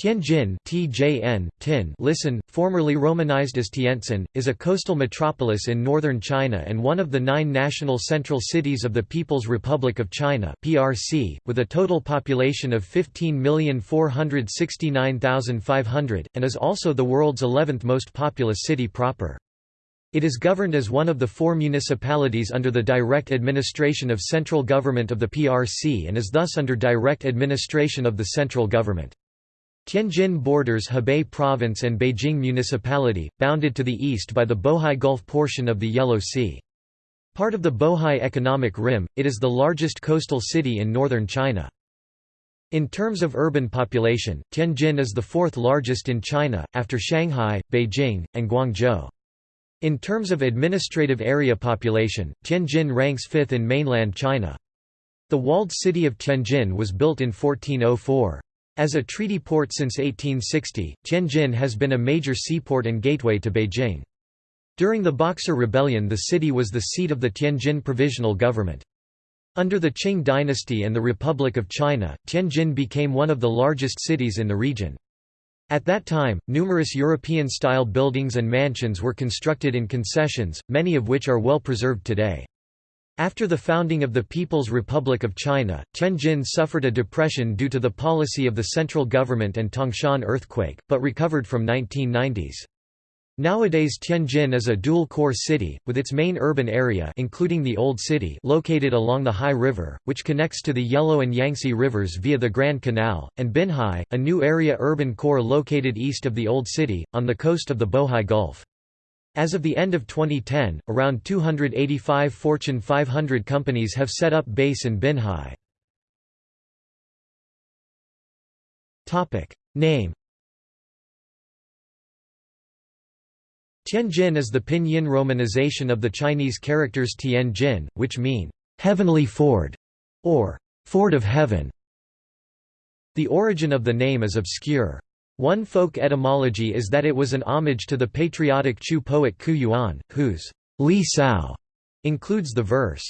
Tianjin TJN, Tin listen, formerly romanized as Tientsin, is a coastal metropolis in northern China and one of the nine national central cities of the People's Republic of China PRC, with a total population of 15,469,500, and is also the world's 11th most populous city proper. It is governed as one of the four municipalities under the direct administration of central government of the PRC and is thus under direct administration of the central government. Tianjin borders Hebei Province and Beijing Municipality, bounded to the east by the Bohai Gulf portion of the Yellow Sea. Part of the Bohai Economic Rim, it is the largest coastal city in northern China. In terms of urban population, Tianjin is the fourth largest in China, after Shanghai, Beijing, and Guangzhou. In terms of administrative area population, Tianjin ranks fifth in mainland China. The walled city of Tianjin was built in 1404. As a treaty port since 1860, Tianjin has been a major seaport and gateway to Beijing. During the Boxer Rebellion the city was the seat of the Tianjin Provisional Government. Under the Qing dynasty and the Republic of China, Tianjin became one of the largest cities in the region. At that time, numerous European-style buildings and mansions were constructed in concessions, many of which are well preserved today. After the founding of the People's Republic of China, Tianjin suffered a depression due to the policy of the central government and Tangshan earthquake, but recovered from 1990s. Nowadays Tianjin is a dual-core city, with its main urban area including the Old City located along the Hai River, which connects to the Yellow and Yangtze rivers via the Grand Canal, and Binhai, a new area urban core located east of the Old City, on the coast of the Bohai Gulf. As of the end of 2010, around 285 Fortune 500 companies have set up base in Binhai. Name Tianjin is the pinyin romanization of the Chinese characters Tianjin, which mean, "...heavenly ford", or "...ford of heaven". The origin of the name is obscure. One folk etymology is that it was an homage to the patriotic Chu poet Qu Yuan, whose Li Sao includes the verse,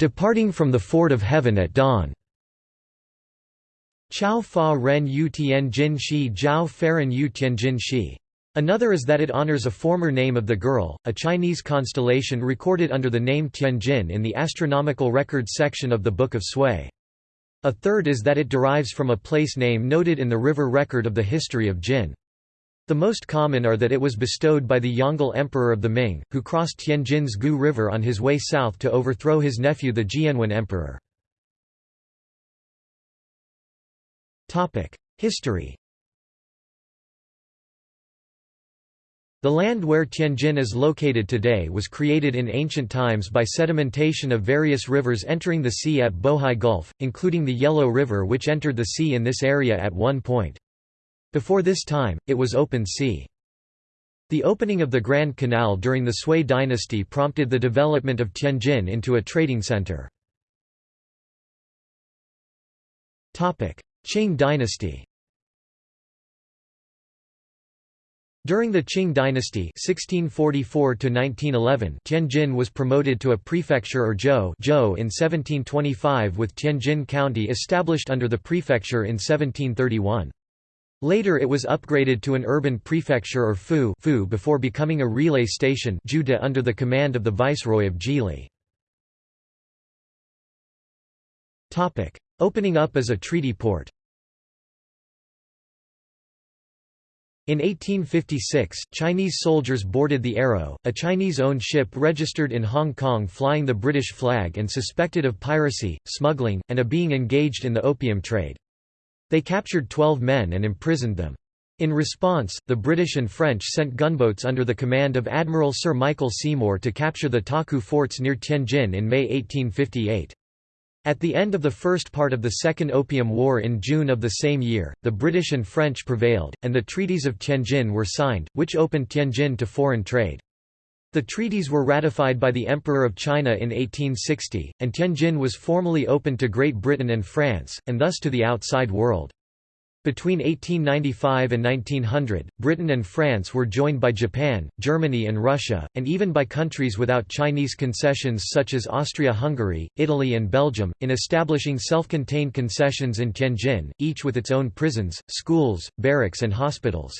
Departing from the ford of heaven at dawn. Chao fa ren yu tian jin shi jiao faran yu tianjin shi. Another is that it honors a former name of the girl, a Chinese constellation recorded under the name Tianjin in the astronomical records section of the Book of Sui. A third is that it derives from a place name noted in the river record of the history of Jin. The most common are that it was bestowed by the Yongle Emperor of the Ming, who crossed Tianjin's Gu River on his way south to overthrow his nephew the Jianwen Emperor. History The land where Tianjin is located today was created in ancient times by sedimentation of various rivers entering the sea at Bohai Gulf, including the Yellow River which entered the sea in this area at one point. Before this time, it was open sea. The opening of the Grand Canal during the Sui dynasty prompted the development of Tianjin into a trading center. Qing dynasty During the Qing dynasty 1644 Tianjin was promoted to a prefecture or zhou in 1725 with Tianjin County established under the prefecture in 1731. Later it was upgraded to an urban prefecture or fu, fu before becoming a relay station under the command of the Viceroy of Zhili. Opening up as a treaty port In 1856, Chinese soldiers boarded the Arrow, a Chinese-owned ship registered in Hong Kong flying the British flag and suspected of piracy, smuggling, and of being engaged in the opium trade. They captured 12 men and imprisoned them. In response, the British and French sent gunboats under the command of Admiral Sir Michael Seymour to capture the Taku forts near Tianjin in May 1858. At the end of the first part of the Second Opium War in June of the same year, the British and French prevailed, and the treaties of Tianjin were signed, which opened Tianjin to foreign trade. The treaties were ratified by the Emperor of China in 1860, and Tianjin was formally opened to Great Britain and France, and thus to the outside world. Between 1895 and 1900, Britain and France were joined by Japan, Germany and Russia, and even by countries without Chinese concessions such as Austria-Hungary, Italy and Belgium, in establishing self-contained concessions in Tianjin, each with its own prisons, schools, barracks and hospitals.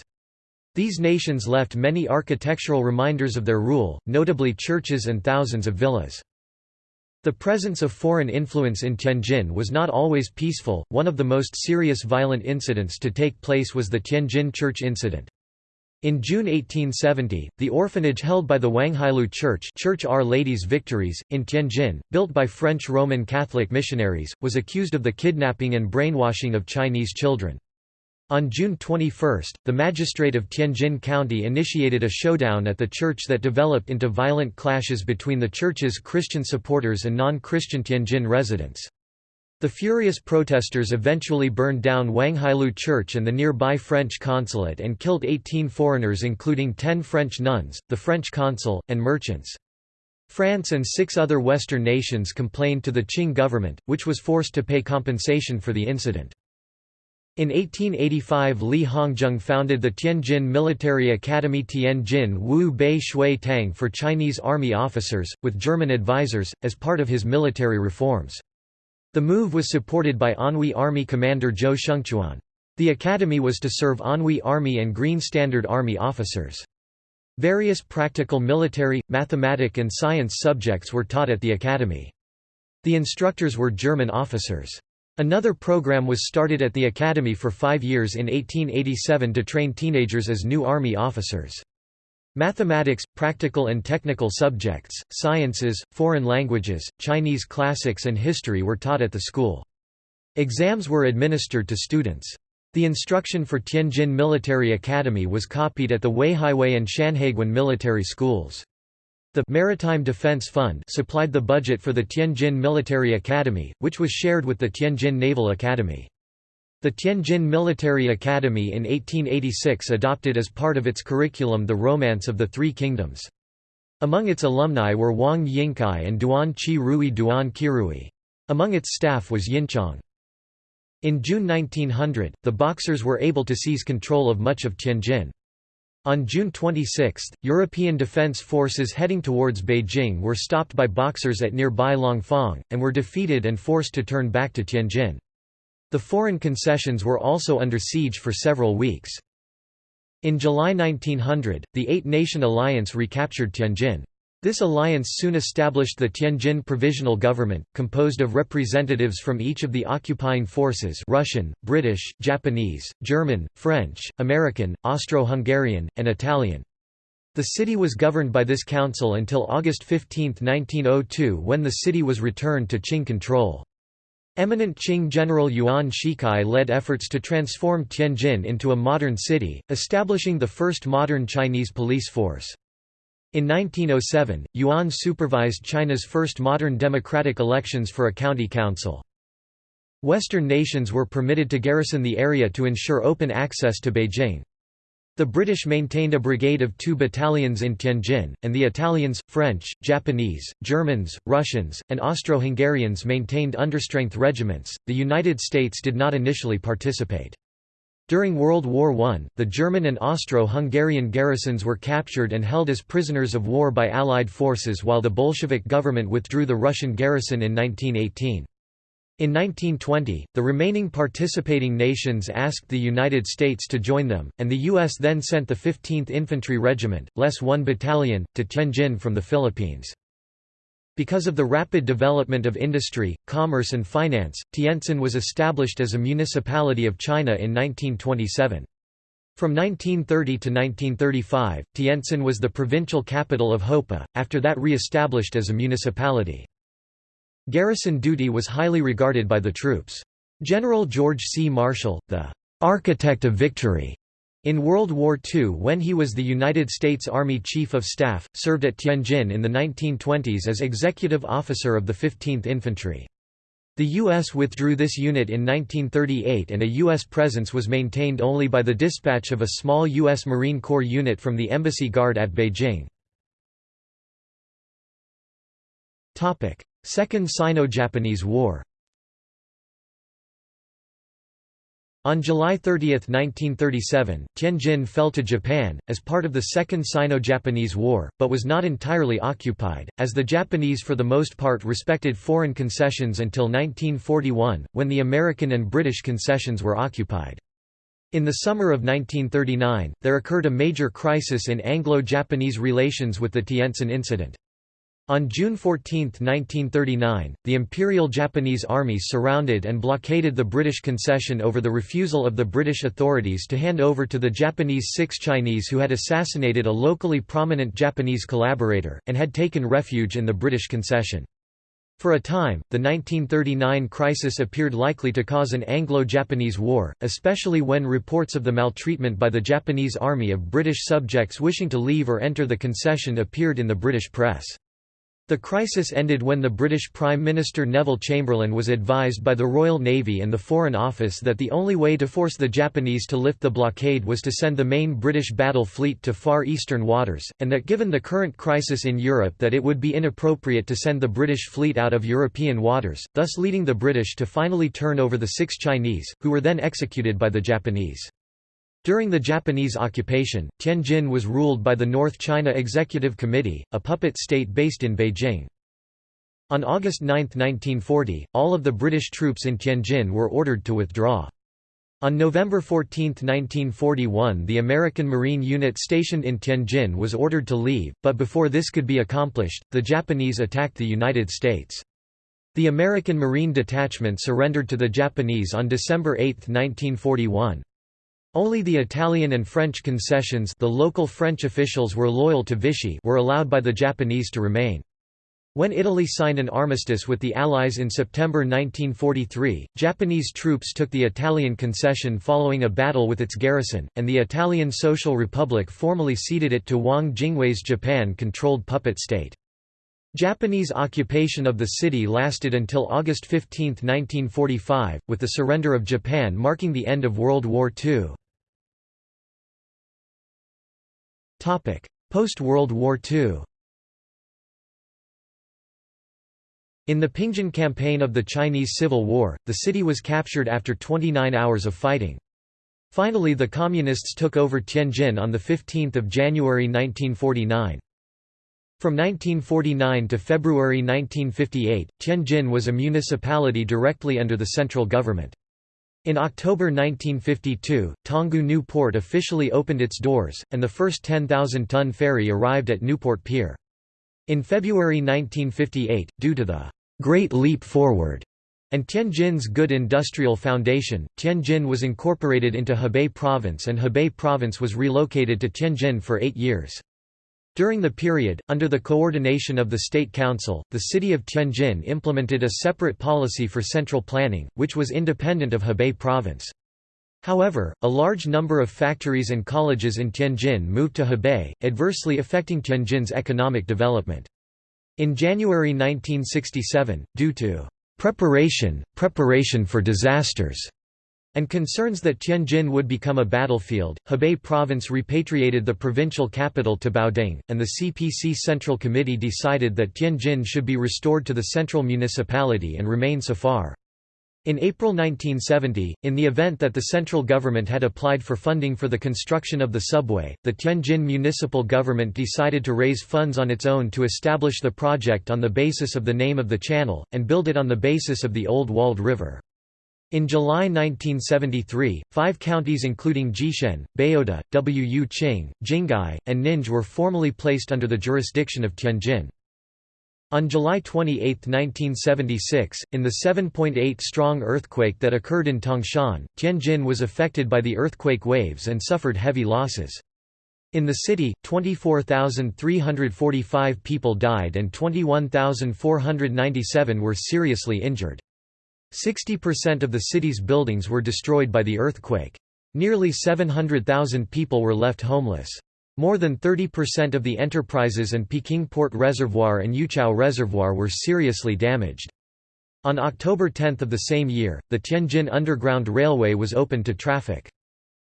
These nations left many architectural reminders of their rule, notably churches and thousands of villas. The presence of foreign influence in Tianjin was not always peaceful. One of the most serious violent incidents to take place was the Tianjin Church incident. In June 1870, the orphanage held by the Wanghailou Church, Church Our Lady's Victories, in Tianjin, built by French Roman Catholic missionaries, was accused of the kidnapping and brainwashing of Chinese children. On June 21, the magistrate of Tianjin County initiated a showdown at the church that developed into violent clashes between the church's Christian supporters and non-Christian Tianjin residents. The furious protesters eventually burned down Wanghailou Church and the nearby French consulate and killed 18 foreigners including 10 French nuns, the French consul, and merchants. France and six other Western nations complained to the Qing government, which was forced to pay compensation for the incident. In 1885 Li Hongzhang founded the Tianjin Military Academy Tianjin Wu Bei Shui Tang for Chinese army officers, with German advisors, as part of his military reforms. The move was supported by Anhui Army commander Zhou Shengquan. The academy was to serve Anhui Army and Green Standard Army officers. Various practical military, mathematic and science subjects were taught at the academy. The instructors were German officers. Another program was started at the academy for five years in 1887 to train teenagers as new Army officers. Mathematics, practical and technical subjects, sciences, foreign languages, Chinese classics and history were taught at the school. Exams were administered to students. The instruction for Tianjin Military Academy was copied at the Weihaiwei and Shanhaiguan military schools. The Maritime Defense Fund supplied the budget for the Tianjin Military Academy, which was shared with the Tianjin Naval Academy. The Tianjin Military Academy in 1886 adopted as part of its curriculum the Romance of the Three Kingdoms. Among its alumni were Wang Yingkai and Duan Qi Rui Duan Qirui. Among its staff was Yinchang. In June 1900, the Boxers were able to seize control of much of Tianjin. On June 26, European defense forces heading towards Beijing were stopped by Boxers at nearby Langfang, and were defeated and forced to turn back to Tianjin. The foreign concessions were also under siege for several weeks. In July 1900, the Eight-Nation Alliance recaptured Tianjin. This alliance soon established the Tianjin Provisional Government, composed of representatives from each of the occupying forces Russian, British, Japanese, German, French, American, Austro-Hungarian, and Italian. The city was governed by this council until August 15, 1902 when the city was returned to Qing control. Eminent Qing General Yuan Shikai led efforts to transform Tianjin into a modern city, establishing the first modern Chinese police force. In 1907, Yuan supervised China's first modern democratic elections for a county council. Western nations were permitted to garrison the area to ensure open access to Beijing. The British maintained a brigade of two battalions in Tianjin, and the Italians, French, Japanese, Germans, Russians, and Austro-Hungarians maintained understrength regiments. The United States did not initially participate. During World War I, the German and Austro-Hungarian garrisons were captured and held as prisoners of war by Allied forces while the Bolshevik government withdrew the Russian garrison in 1918. In 1920, the remaining participating nations asked the United States to join them, and the U.S. then sent the 15th Infantry Regiment, less 1 Battalion, to Tianjin from the Philippines. Because of the rapid development of industry, commerce and finance, Tientsin was established as a municipality of China in 1927. From 1930 to 1935, Tientsin was the provincial capital of Hopeh, after that re-established as a municipality. Garrison duty was highly regarded by the troops. General George C. Marshall, the "'architect of victory' In World War II when he was the United States Army Chief of Staff, served at Tianjin in the 1920s as executive officer of the 15th Infantry. The U.S. withdrew this unit in 1938 and a U.S. presence was maintained only by the dispatch of a small U.S. Marine Corps unit from the Embassy Guard at Beijing. Second Sino-Japanese War On July 30, 1937, Tianjin fell to Japan, as part of the Second Sino-Japanese War, but was not entirely occupied, as the Japanese for the most part respected foreign concessions until 1941, when the American and British concessions were occupied. In the summer of 1939, there occurred a major crisis in Anglo-Japanese relations with the Tientsin Incident. On June 14, 1939, the Imperial Japanese Army surrounded and blockaded the British concession over the refusal of the British authorities to hand over to the Japanese six Chinese who had assassinated a locally prominent Japanese collaborator, and had taken refuge in the British concession. For a time, the 1939 crisis appeared likely to cause an Anglo-Japanese war, especially when reports of the maltreatment by the Japanese army of British subjects wishing to leave or enter the concession appeared in the British press. The crisis ended when the British Prime Minister Neville Chamberlain was advised by the Royal Navy and the Foreign Office that the only way to force the Japanese to lift the blockade was to send the main British battle fleet to Far Eastern waters, and that given the current crisis in Europe that it would be inappropriate to send the British fleet out of European waters, thus leading the British to finally turn over the six Chinese, who were then executed by the Japanese. During the Japanese occupation, Tianjin was ruled by the North China Executive Committee, a puppet state based in Beijing. On August 9, 1940, all of the British troops in Tianjin were ordered to withdraw. On November 14, 1941 the American Marine unit stationed in Tianjin was ordered to leave, but before this could be accomplished, the Japanese attacked the United States. The American Marine Detachment surrendered to the Japanese on December 8, 1941. Only the Italian and French concessions the local French officials were loyal to Vichy were allowed by the Japanese to remain. When Italy signed an armistice with the Allies in September 1943, Japanese troops took the Italian concession following a battle with its garrison, and the Italian Social Republic formally ceded it to Wang Jingwei's Japan-controlled puppet state. Japanese occupation of the city lasted until August 15, 1945, with the surrender of Japan marking the end of World War II. Post-World War II In the Pingjin campaign of the Chinese Civil War, the city was captured after 29 hours of fighting. Finally the Communists took over Tianjin on 15 January 1949. From 1949 to February 1958, Tianjin was a municipality directly under the central government. In October 1952, Tanggu Newport officially opened its doors, and the first 10,000-ton ferry arrived at Newport Pier. In February 1958, due to the «Great Leap Forward» and Tianjin's good industrial foundation, Tianjin was incorporated into Hebei Province and Hebei Province was relocated to Tianjin for eight years. During the period, under the coordination of the State Council, the city of Tianjin implemented a separate policy for central planning, which was independent of Hebei province. However, a large number of factories and colleges in Tianjin moved to Hebei, adversely affecting Tianjin's economic development. In January 1967, due to preparation, preparation for disasters, and concerns that Tianjin would become a battlefield, Hebei province repatriated the provincial capital to Baoding, and the CPC Central Committee decided that Tianjin should be restored to the central municipality and remain so far. In April 1970, in the event that the central government had applied for funding for the construction of the subway, the Tianjin municipal government decided to raise funds on its own to establish the project on the basis of the name of the channel, and build it on the basis of the Old Walled River. In July 1973, five counties including Jishen, Baodi, Wuqing, Jinghai, and Ninghe were formally placed under the jurisdiction of Tianjin. On July 28, 1976, in the 7.8 strong earthquake that occurred in Tangshan, Tianjin was affected by the earthquake waves and suffered heavy losses. In the city, 24,345 people died and 21,497 were seriously injured. 60% of the city's buildings were destroyed by the earthquake. Nearly 700,000 people were left homeless. More than 30% of the enterprises and Peking Port Reservoir and Yuqiao Reservoir were seriously damaged. On October 10 of the same year, the Tianjin Underground Railway was opened to traffic.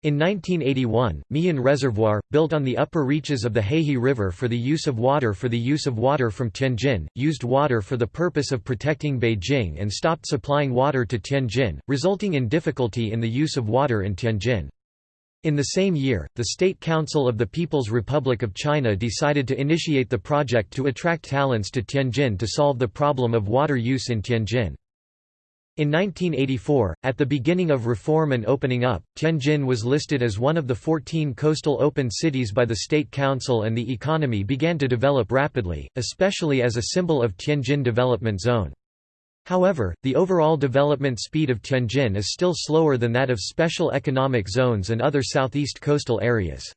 In 1981, Miyun Reservoir, built on the upper reaches of the Heihe River for the use of water for the use of water from Tianjin, used water for the purpose of protecting Beijing and stopped supplying water to Tianjin, resulting in difficulty in the use of water in Tianjin. In the same year, the State Council of the People's Republic of China decided to initiate the project to attract talents to Tianjin to solve the problem of water use in Tianjin. In 1984, at the beginning of reform and opening up, Tianjin was listed as one of the 14 coastal open cities by the State Council and the economy began to develop rapidly, especially as a symbol of Tianjin Development Zone. However, the overall development speed of Tianjin is still slower than that of special economic zones and other southeast coastal areas.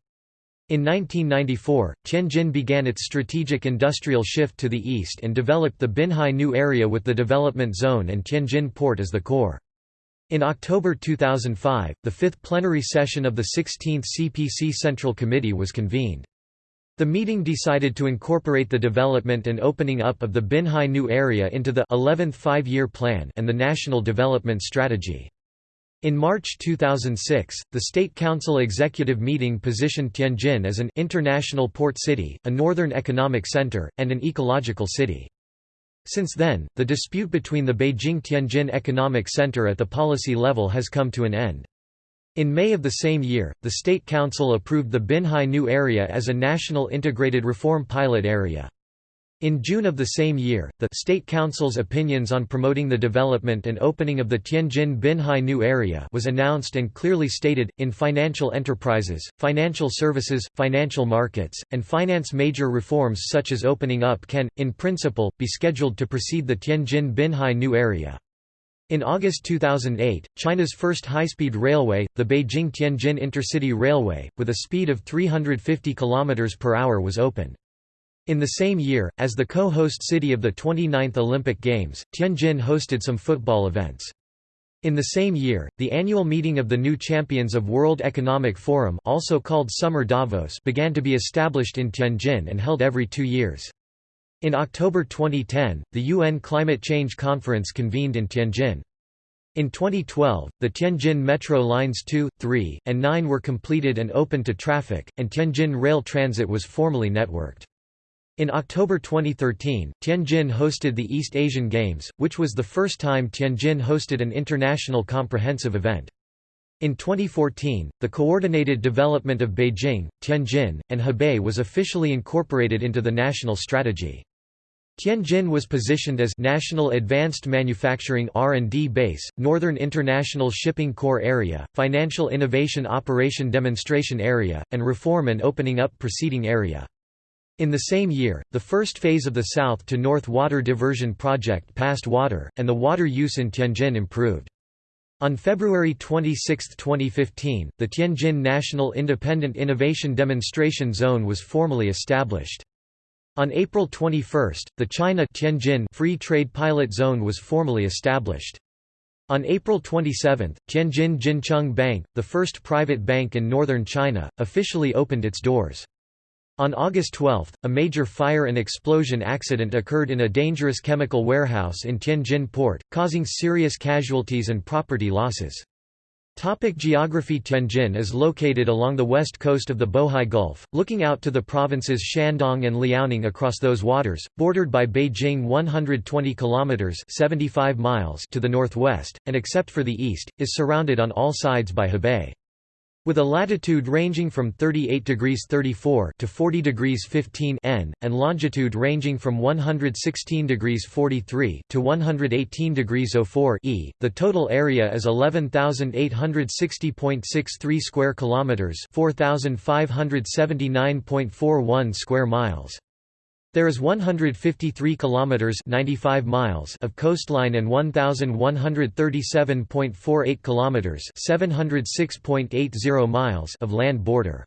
In 1994, Tianjin began its strategic industrial shift to the east and developed the Binhai New Area with the development zone and Tianjin port as the core. In October 2005, the fifth plenary session of the 16th CPC Central Committee was convened. The meeting decided to incorporate the development and opening up of the Binhai New Area into the 11th Five-Year Plan and the National Development Strategy. In March 2006, the State Council Executive Meeting positioned Tianjin as an international port city, a northern economic center, and an ecological city. Since then, the dispute between the Beijing-Tianjin Economic Center at the policy level has come to an end. In May of the same year, the State Council approved the Binhai New Area as a national integrated reform pilot area. In June of the same year, the State Council's opinions on promoting the development and opening of the Tianjin Binhai New Area was announced and clearly stated, in financial enterprises, financial services, financial markets, and finance major reforms such as opening up can, in principle, be scheduled to precede the Tianjin Binhai New Area. In August 2008, China's first high-speed railway, the Beijing-Tianjin Intercity Railway, with a speed of 350 km per hour was opened. In the same year, as the co-host city of the 29th Olympic Games, Tianjin hosted some football events. In the same year, the annual meeting of the new champions of World Economic Forum also called Summer Davos began to be established in Tianjin and held every two years. In October 2010, the UN Climate Change Conference convened in Tianjin. In 2012, the Tianjin Metro Lines 2, 3, and 9 were completed and opened to traffic, and Tianjin Rail Transit was formally networked. In October 2013, Tianjin hosted the East Asian Games, which was the first time Tianjin hosted an international comprehensive event. In 2014, the coordinated development of Beijing, Tianjin, and Hebei was officially incorporated into the national strategy. Tianjin was positioned as National Advanced Manufacturing R&D Base, Northern International Shipping Core Area, Financial Innovation Operation Demonstration Area, and Reform and Opening Up Proceeding Area. In the same year, the first phase of the South to North Water Diversion Project passed water, and the water use in Tianjin improved. On February 26, 2015, the Tianjin National Independent Innovation Demonstration Zone was formally established. On April 21, the China Tianjin Free Trade Pilot Zone was formally established. On April 27, Tianjin Jincheng Bank, the first private bank in northern China, officially opened its doors. On August 12, a major fire and explosion accident occurred in a dangerous chemical warehouse in Tianjin port, causing serious casualties and property losses. Topic geography Tianjin is located along the west coast of the Bohai Gulf, looking out to the provinces Shandong and Liaoning across those waters, bordered by Beijing 120 kilometers 75 miles to the northwest, and except for the east, is surrounded on all sides by Hebei. With a latitude ranging from 38 degrees 34 to 40 degrees 15 N, and longitude ranging from 116 degrees 43 to 118 degrees 04 E, the total area is 11,860.63 square kilometers, 4,579.41 square miles. There is 153 kilometers 95 miles of coastline and 1137.48 kilometers 706.80 miles of land border.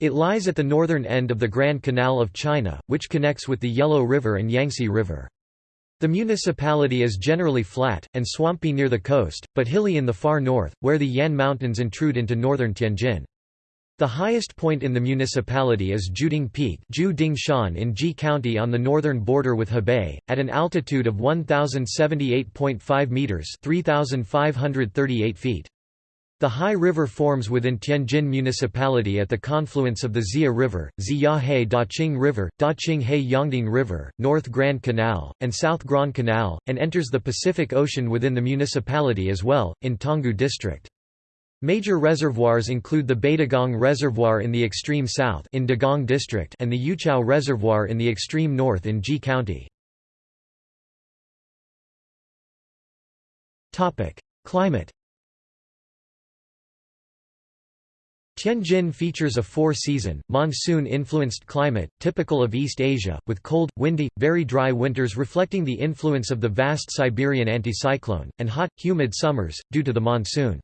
It lies at the northern end of the Grand Canal of China, which connects with the Yellow River and Yangtze River. The municipality is generally flat, and swampy near the coast, but hilly in the far north, where the Yan Mountains intrude into northern Tianjin. The highest point in the municipality is Jiuding Peak in Ji County on the northern border with Hebei, at an altitude of 1,078.5 metres 3,538 feet. The Hai River forms within Tianjin Municipality at the confluence of the Xia River, Ziyahe Daqing River, Daqing He Yongding River, North Grand Canal, and South Grand Canal, and enters the Pacific Ocean within the municipality as well, in Tanggu District. Major reservoirs include the Beidagang Reservoir in the extreme south in Dagang District and the Yuqiao Reservoir in the extreme north in Ji County. Climate Tianjin features a four-season, monsoon-influenced climate, typical of East Asia, with cold, windy, very dry winters reflecting the influence of the vast Siberian anticyclone, and hot, humid summers, due to the monsoon.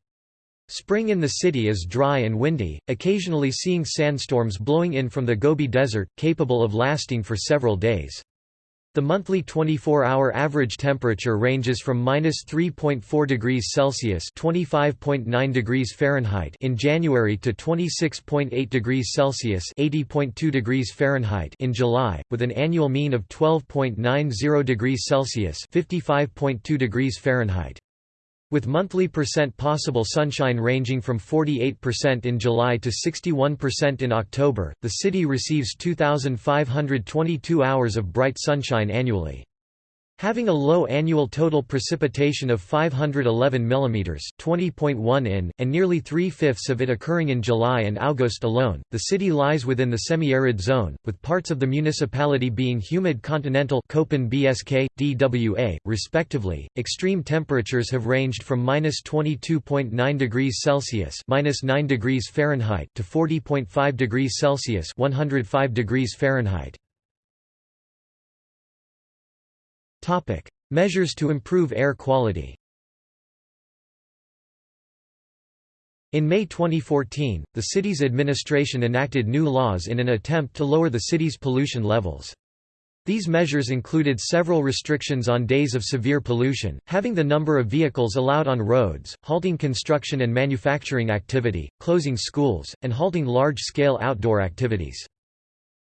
Spring in the city is dry and windy, occasionally seeing sandstorms blowing in from the Gobi Desert, capable of lasting for several days. The monthly 24-hour average temperature ranges from minus 3.4 degrees Celsius (25.9 degrees Fahrenheit) in January to 26.8 degrees Celsius (80.2 degrees Fahrenheit) in July, with an annual mean of 12.90 degrees Celsius (55.2 degrees Fahrenheit). With monthly percent possible sunshine ranging from 48% in July to 61% in October, the city receives 2,522 hours of bright sunshine annually. Having a low annual total precipitation of 511 mm (20.1 in), and nearly three-fifths of it occurring in July and August alone, the city lies within the semi-arid zone, with parts of the municipality being humid continental Köppen BSK, DWA, respectively. Extreme temperatures have ranged from -22.9 degrees Celsius (-9 degrees Fahrenheit) to 40.5 degrees Celsius (105 degrees Fahrenheit). Topic: Measures to improve air quality. In May 2014, the city's administration enacted new laws in an attempt to lower the city's pollution levels. These measures included several restrictions on days of severe pollution, having the number of vehicles allowed on roads, halting construction and manufacturing activity, closing schools, and halting large-scale outdoor activities.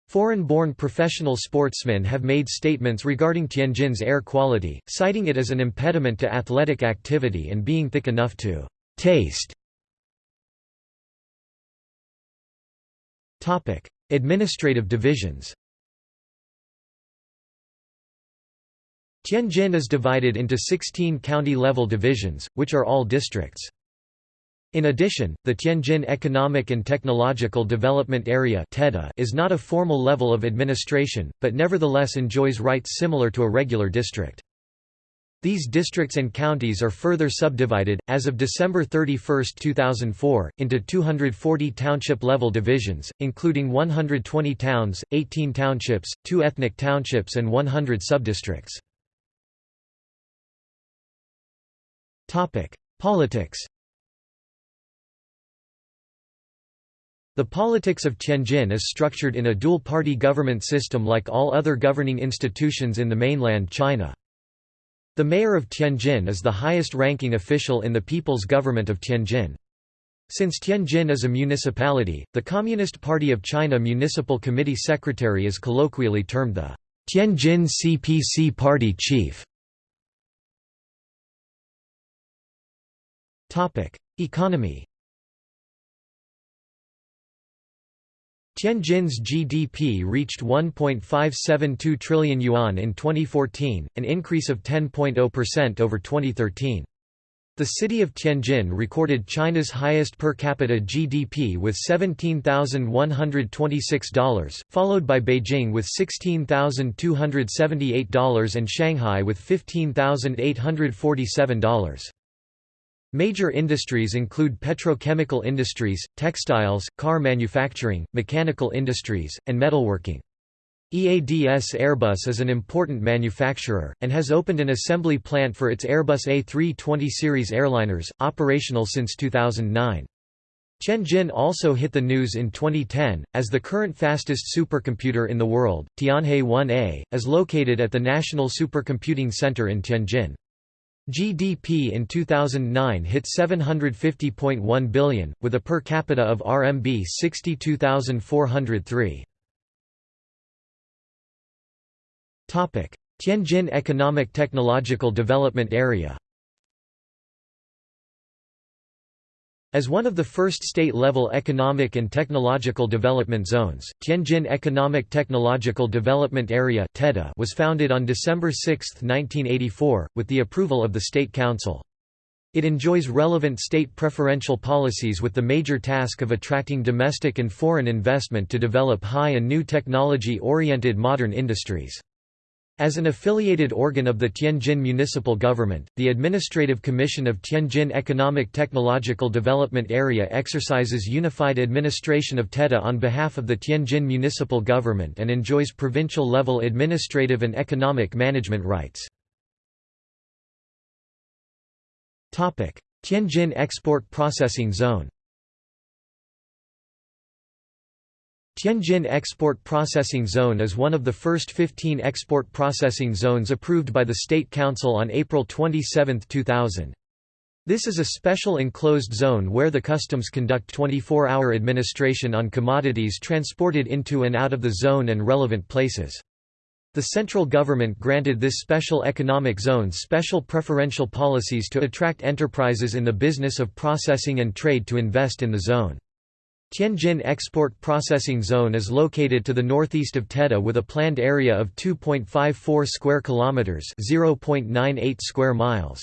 Foreign-born professional sportsmen have made statements regarding Tianjin's air quality, citing it as an impediment to athletic activity and being thick enough to taste. Topic: Administrative divisions Tianjin is divided into 16 county-level divisions, which are all districts. In addition, the Tianjin Economic and Technological Development Area is not a formal level of administration, but nevertheless enjoys rights similar to a regular district. These districts and counties are further subdivided, as of December 31, 2004, into 240 township-level divisions, including 120 towns, 18 townships, 2 ethnic townships and 100 subdistricts. Politics The politics of Tianjin is structured in a dual-party government system like all other governing institutions in the mainland China. The mayor of Tianjin is the highest-ranking official in the People's Government of Tianjin. Since Tianjin is a municipality, the Communist Party of China Municipal Committee Secretary is colloquially termed the Tianjin CPC Party Chief. Economy Tianjin's GDP reached 1.572 trillion yuan in 2014, an increase of 10.0% over 2013. The city of Tianjin recorded China's highest per capita GDP with $17,126, followed by Beijing with $16,278 and Shanghai with $15,847. Major industries include petrochemical industries, textiles, car manufacturing, mechanical industries, and metalworking. EADS Airbus is an important manufacturer, and has opened an assembly plant for its Airbus A320 series airliners, operational since 2009. Tianjin also hit the news in 2010, as the current fastest supercomputer in the world, Tianhe 1A, is located at the National Supercomputing Center in Tianjin. GDP in 2009 hit 750.1 billion, with a per capita of RMB 62,403. Tianjin Economic Technological Development Area As one of the first state-level economic and technological development zones, Tianjin Economic Technological Development Area was founded on December 6, 1984, with the approval of the State Council. It enjoys relevant state preferential policies with the major task of attracting domestic and foreign investment to develop high and new technology-oriented modern industries. As an affiliated organ of the Tianjin municipal government, the Administrative Commission of Tianjin Economic Technological Development Area exercises unified administration of TEDA on behalf of the Tianjin municipal government and enjoys provincial-level administrative and economic management rights. Tianjin Export Processing Zone Tianjin Export Processing Zone is one of the first 15 export processing zones approved by the State Council on April 27, 2000. This is a special enclosed zone where the customs conduct 24-hour administration on commodities transported into and out of the zone and relevant places. The central government granted this special economic zone special preferential policies to attract enterprises in the business of processing and trade to invest in the zone. Tianjin Export Processing Zone is located to the northeast of TEDA with a planned area of 2.54 square kilometers, 0.98 square miles.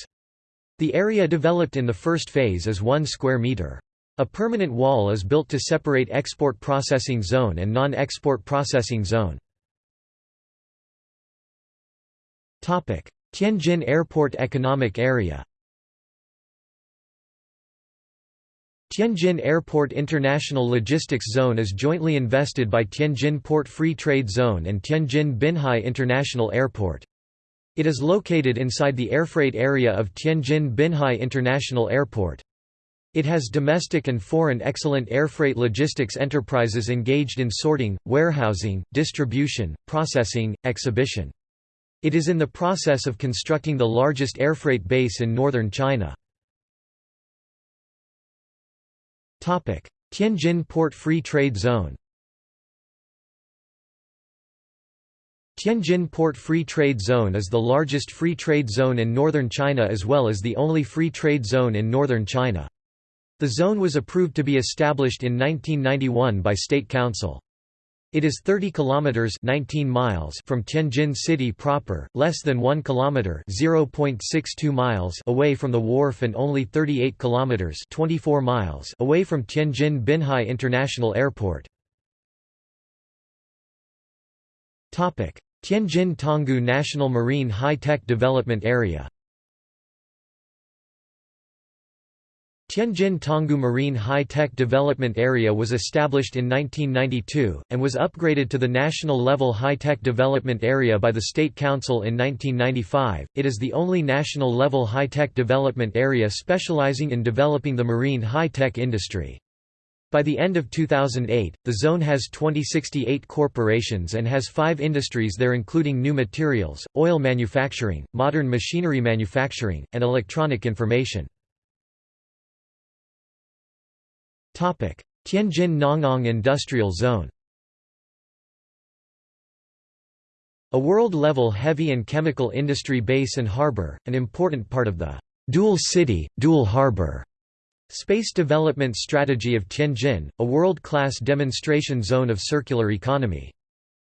The area developed in the first phase is 1 square meter. A permanent wall is built to separate export processing zone and non-export processing zone. Topic: Tianjin Airport Economic Area Tianjin Airport International Logistics Zone is jointly invested by Tianjin Port Free Trade Zone and Tianjin Binhai International Airport. It is located inside the airfreight area of Tianjin Binhai International Airport. It has domestic and foreign excellent airfreight logistics enterprises engaged in sorting, warehousing, distribution, processing, exhibition. It is in the process of constructing the largest airfreight base in northern China. Tianjin Port Free Trade Zone Tianjin Port Free Trade Zone is the largest free trade zone in northern China as well as the only free trade zone in northern China. The zone was approved to be established in 1991 by State Council. It is 30 kilometers 19 miles from Tianjin city proper, less than 1 kilometer 0.62 miles away from the wharf and only 38 kilometers 24 miles away from Tianjin Binhai International Airport. Topic: Tianjin Tanggu National Marine High-Tech Development Area. Tianjin Tanggu Marine High-Tech Development Area was established in 1992, and was upgraded to the national-level high-tech development area by the State Council in 1995. It is the only national-level high-tech development area specializing in developing the marine high-tech industry. By the end of 2008, the zone has 2068 corporations and has five industries there including new materials, oil manufacturing, modern machinery manufacturing, and electronic information. Tianjin Nangang Industrial Zone A world-level heavy and chemical industry base and harbor, an important part of the «dual city, dual harbor» space development strategy of Tianjin, a world-class demonstration zone of circular economy.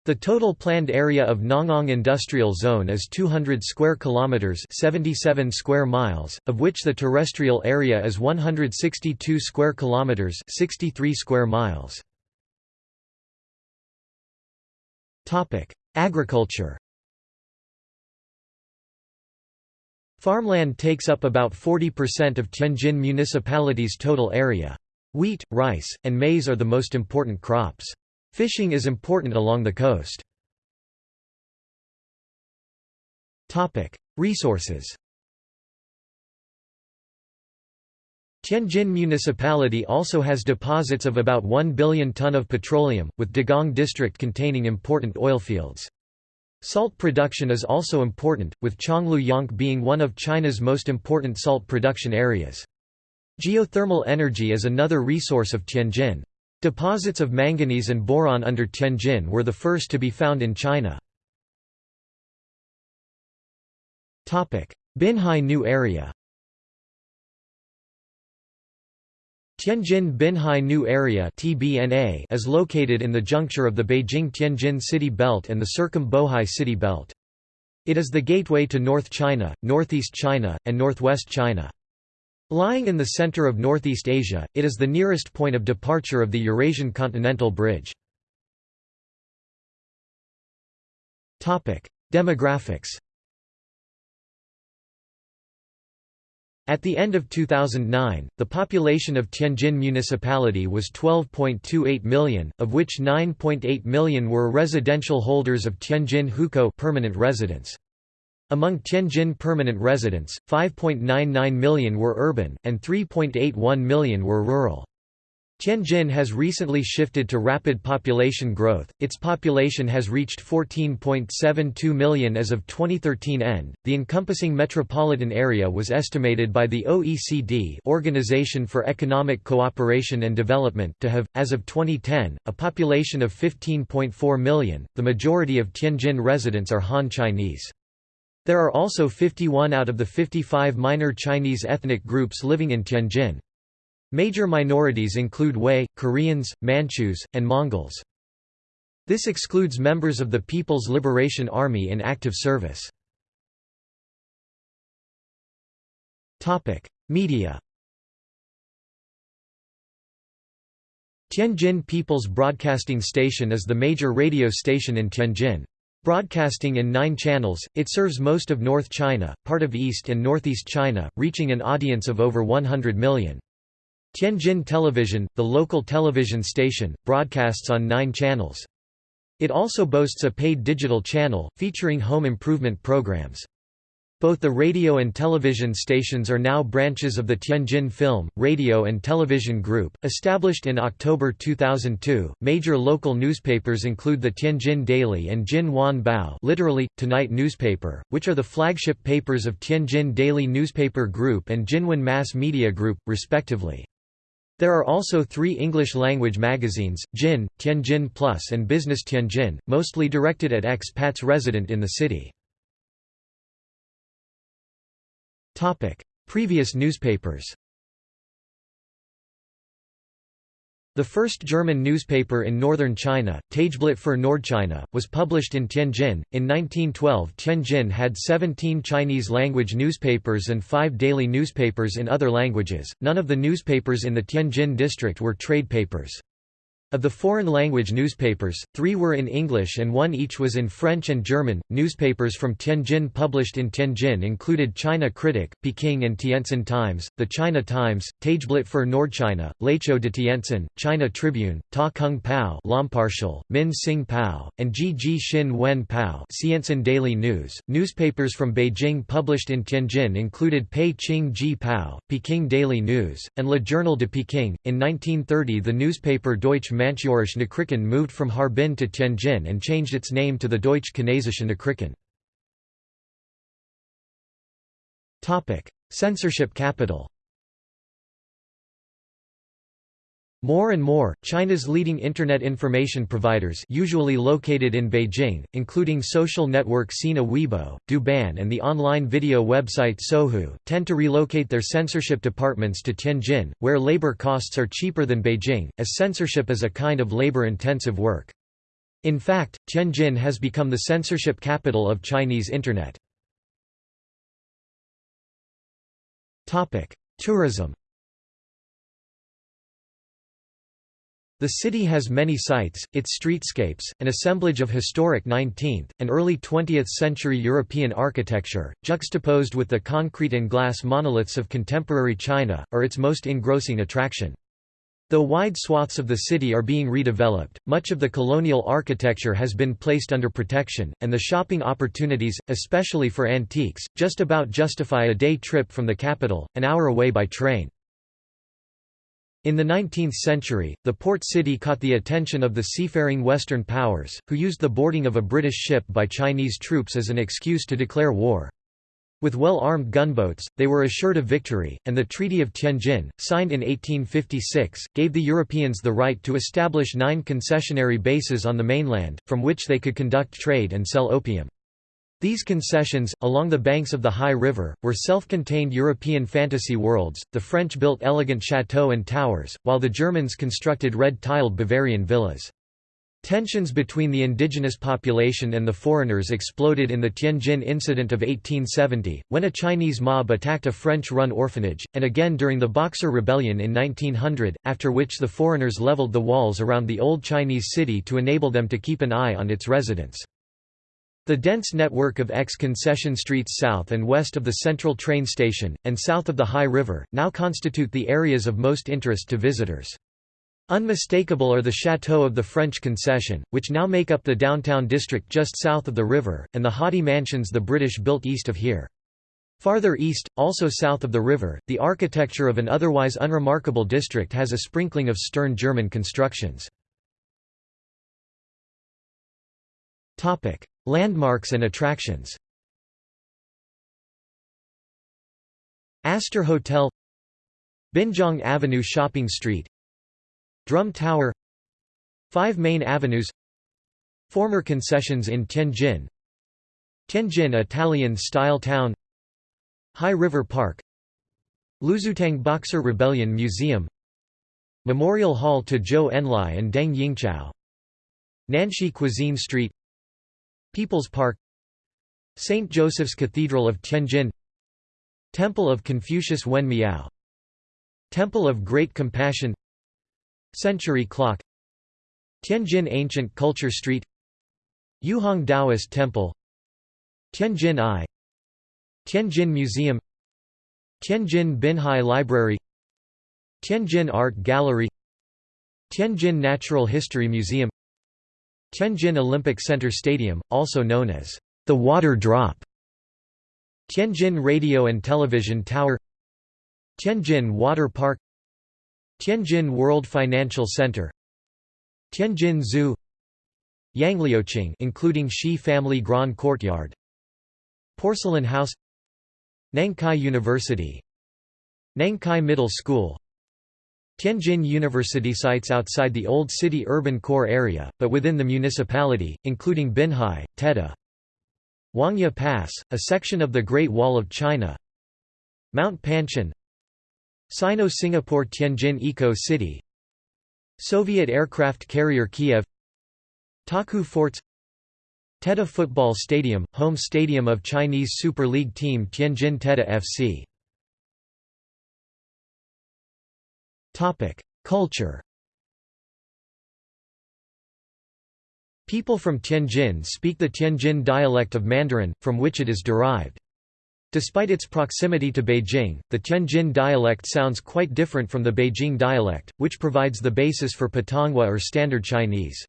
The total planned area of Nangang Industrial Zone is 200 square kilometers, 77 square miles, of which the terrestrial area is 162 square kilometers, 63 square miles. Topic: Agriculture. Farmland takes up about 40% of Tianjin municipality's total area. Wheat, rice, and maize are the most important crops. Fishing is important along the coast. Resources Tianjin Municipality also has deposits of about 1 billion ton of petroleum, with Dagang district containing important oil fields. Salt production is also important, with Changlu Yonk being one of China's most important salt production areas. Geothermal energy is another resource of Tianjin. Deposits of manganese and boron under Tianjin were the first to be found in China. Binhai New Area Tianjin Binhai New Area is located in the juncture of the Beijing-Tianjin City Belt and the Circum-Bohai City Belt. It is the gateway to North China, Northeast China, and Northwest China. Lying in the center of Northeast Asia, it is the nearest point of departure of the Eurasian Continental Bridge. Demographics At the end of 2009, the population of Tianjin Municipality was 12.28 million, of which 9.8 million were residential holders of Tianjin Hukou permanent residence. Among Tianjin permanent residents, 5.99 million were urban, and 3.81 million were rural. Tianjin has recently shifted to rapid population growth, its population has reached 14.72 million as of 2013 end. The encompassing metropolitan area was estimated by the OECD Organization for Economic Cooperation and Development to have, as of 2010, a population of 15.4 million. The majority of Tianjin residents are Han Chinese. There are also 51 out of the 55 minor Chinese ethnic groups living in Tianjin. Major minorities include Hui, Koreans, Manchus, and Mongols. This excludes members of the People's Liberation Army in active service. Media Tianjin People's Broadcasting Station is the major radio station in Tianjin. Broadcasting in nine channels, it serves most of North China, part of East and Northeast China, reaching an audience of over 100 million. Tianjin Television, the local television station, broadcasts on nine channels. It also boasts a paid digital channel, featuring home improvement programs. Both the radio and television stations are now branches of the Tianjin Film, Radio and Television Group, established in October 2002. Major local newspapers include the Tianjin Daily and Jin Wan Bao, literally Tonight newspaper, which are the flagship papers of Tianjin Daily Newspaper Group and Jinwan Mass Media Group, respectively. There are also three English-language magazines, Jin, Tianjin Plus and Business Tianjin, mostly directed at expats resident in the city. Previous newspapers The first German newspaper in northern China, Tageblatt für Nordchina, was published in Tianjin. In 1912, Tianjin had 17 Chinese language newspapers and five daily newspapers in other languages. None of the newspapers in the Tianjin district were trade papers. Of the foreign language newspapers, three were in English and one each was in French and German. Newspapers from Tianjin published in Tianjin included China Critic, Peking and Tientsin Times, the China Times, Tageblatt für Nordchina, L'Echo de Tientsin, China Tribune, Ta Kung Pao, L'Impartial, Min Sing Pao, and Ji Xin Wen Pao. Xianxin Daily News. Newspapers from Beijing published in Tianjin included Pei Qing Ji Pao, Peking Daily News, and Le Journal de Peking. In 1930, the newspaper Deutsche Manchurische Nachrichten moved from Harbin to Tianjin and changed its name to the Deutsch Chinesische Nachrichten. Censorship capital More and more, China's leading Internet information providers usually located in Beijing, including social network Sina Weibo, Douban and the online video website Sohu, tend to relocate their censorship departments to Tianjin, where labor costs are cheaper than Beijing, as censorship is a kind of labor-intensive work. In fact, Tianjin has become the censorship capital of Chinese Internet. Tourism The city has many sites, its streetscapes, an assemblage of historic 19th, and early 20th century European architecture, juxtaposed with the concrete and glass monoliths of contemporary China, are its most engrossing attraction. Though wide swaths of the city are being redeveloped, much of the colonial architecture has been placed under protection, and the shopping opportunities, especially for antiques, just about justify a day trip from the capital, an hour away by train. In the 19th century, the port city caught the attention of the seafaring Western powers, who used the boarding of a British ship by Chinese troops as an excuse to declare war. With well-armed gunboats, they were assured of victory, and the Treaty of Tianjin, signed in 1856, gave the Europeans the right to establish nine concessionary bases on the mainland, from which they could conduct trade and sell opium. These concessions, along the banks of the Hai River, were self-contained European fantasy worlds, the French built elegant chateaux and towers, while the Germans constructed red-tiled Bavarian villas. Tensions between the indigenous population and the foreigners exploded in the Tianjin incident of 1870, when a Chinese mob attacked a French-run orphanage, and again during the Boxer Rebellion in 1900, after which the foreigners leveled the walls around the old Chinese city to enable them to keep an eye on its residents. The dense network of ex-concession streets south and west of the central train station, and south of the Hai River, now constitute the areas of most interest to visitors. Unmistakable are the chateaux of the French concession, which now make up the downtown district just south of the river, and the haughty mansions the British built east of here. Farther east, also south of the river, the architecture of an otherwise unremarkable district has a sprinkling of stern German constructions. Landmarks and attractions. Astor Hotel Binjiang Avenue Shopping Street Drum Tower Five main avenues Former concessions in Tianjin Tianjin Italian-style town Hai River Park Luzutang Boxer Rebellion Museum Memorial Hall to Zhou Enlai and Deng Yingchao Nanshi Cuisine Street People's Park St. Joseph's Cathedral of Tianjin Temple of Confucius Wen Miao Temple of Great Compassion Century Clock Tianjin Ancient Culture Street Yuhang Taoist Temple Tianjin Eye Tianjin Museum Tianjin Binhai Library Tianjin Art Gallery Tianjin Natural History Museum Tianjin Olympic Center Stadium, also known as the Water Drop Tianjin Radio and Television Tower Tianjin Water Park Tianjin World Financial Center Tianjin Zoo Yangliuqing including Shi Family Grand Courtyard Porcelain House Nankai University Nankai Middle School Tianjin University sites outside the Old City urban core area, but within the municipality, including Binhai, Teda, Wangya Pass, a section of the Great Wall of China. Mount Panshan. Sino-Singapore Tianjin Eco-City Soviet aircraft carrier Kiev. Taku Forts. Teda Football Stadium, home stadium of Chinese Super League team Tianjin Teda FC Culture People from Tianjin speak the Tianjin dialect of Mandarin, from which it is derived. Despite its proximity to Beijing, the Tianjin dialect sounds quite different from the Beijing dialect, which provides the basis for Putonghua or Standard Chinese.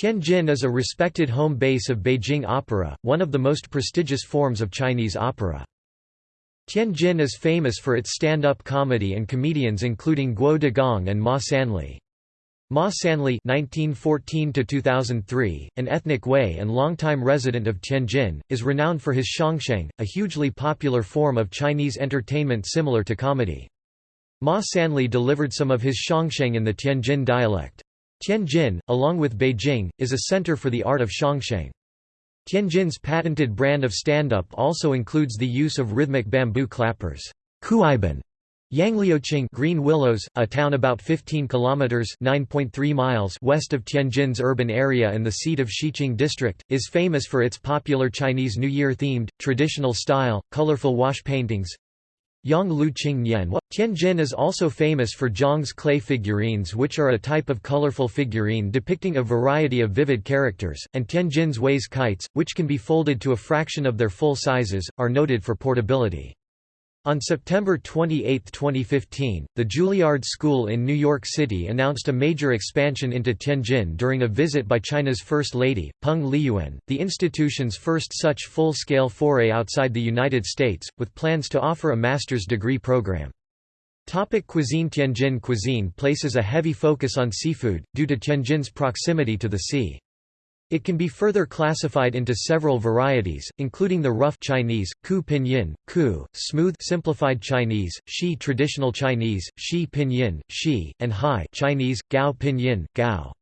Tianjin is a respected home base of Beijing opera, one of the most prestigious forms of Chinese opera. Tianjin is famous for its stand-up comedy and comedians including Guo Degang and Ma Sanli. Ma Sanli (1914–2003), an ethnic Hui and longtime resident of Tianjin, is renowned for his xiangsheng, a hugely popular form of Chinese entertainment similar to comedy. Ma Sanli delivered some of his xiangsheng in the Tianjin dialect. Tianjin, along with Beijing, is a center for the art of xiangsheng. Tianjin's patented brand of stand-up also includes the use of rhythmic bamboo clappers. Yangliuqing Green Willows, a town about 15 kilometers (9.3 miles) west of Tianjin's urban area and the seat of Xiqing district, is famous for its popular Chinese New Year themed, traditional style, colorful wash paintings, Yang Lu Qing Nian Tianjin is also famous for Zhang's clay figurines which are a type of colorful figurine depicting a variety of vivid characters, and Tianjin's Wei's kites, which can be folded to a fraction of their full sizes, are noted for portability. On September 28, 2015, the Juilliard School in New York City announced a major expansion into Tianjin during a visit by China's First Lady, Peng Liyuan, the institution's first such full-scale foray outside the United States, with plans to offer a master's degree program. Topic cuisine Tianjin cuisine places a heavy focus on seafood, due to Tianjin's proximity to the sea. It can be further classified into several varieties, including the rough Chinese, Ku Pinyin, Ku, smooth simplified Chinese, Shi traditional Chinese, Shi Pinyin, Shi, and Hai Chinese, Gao Pinyin, Gao.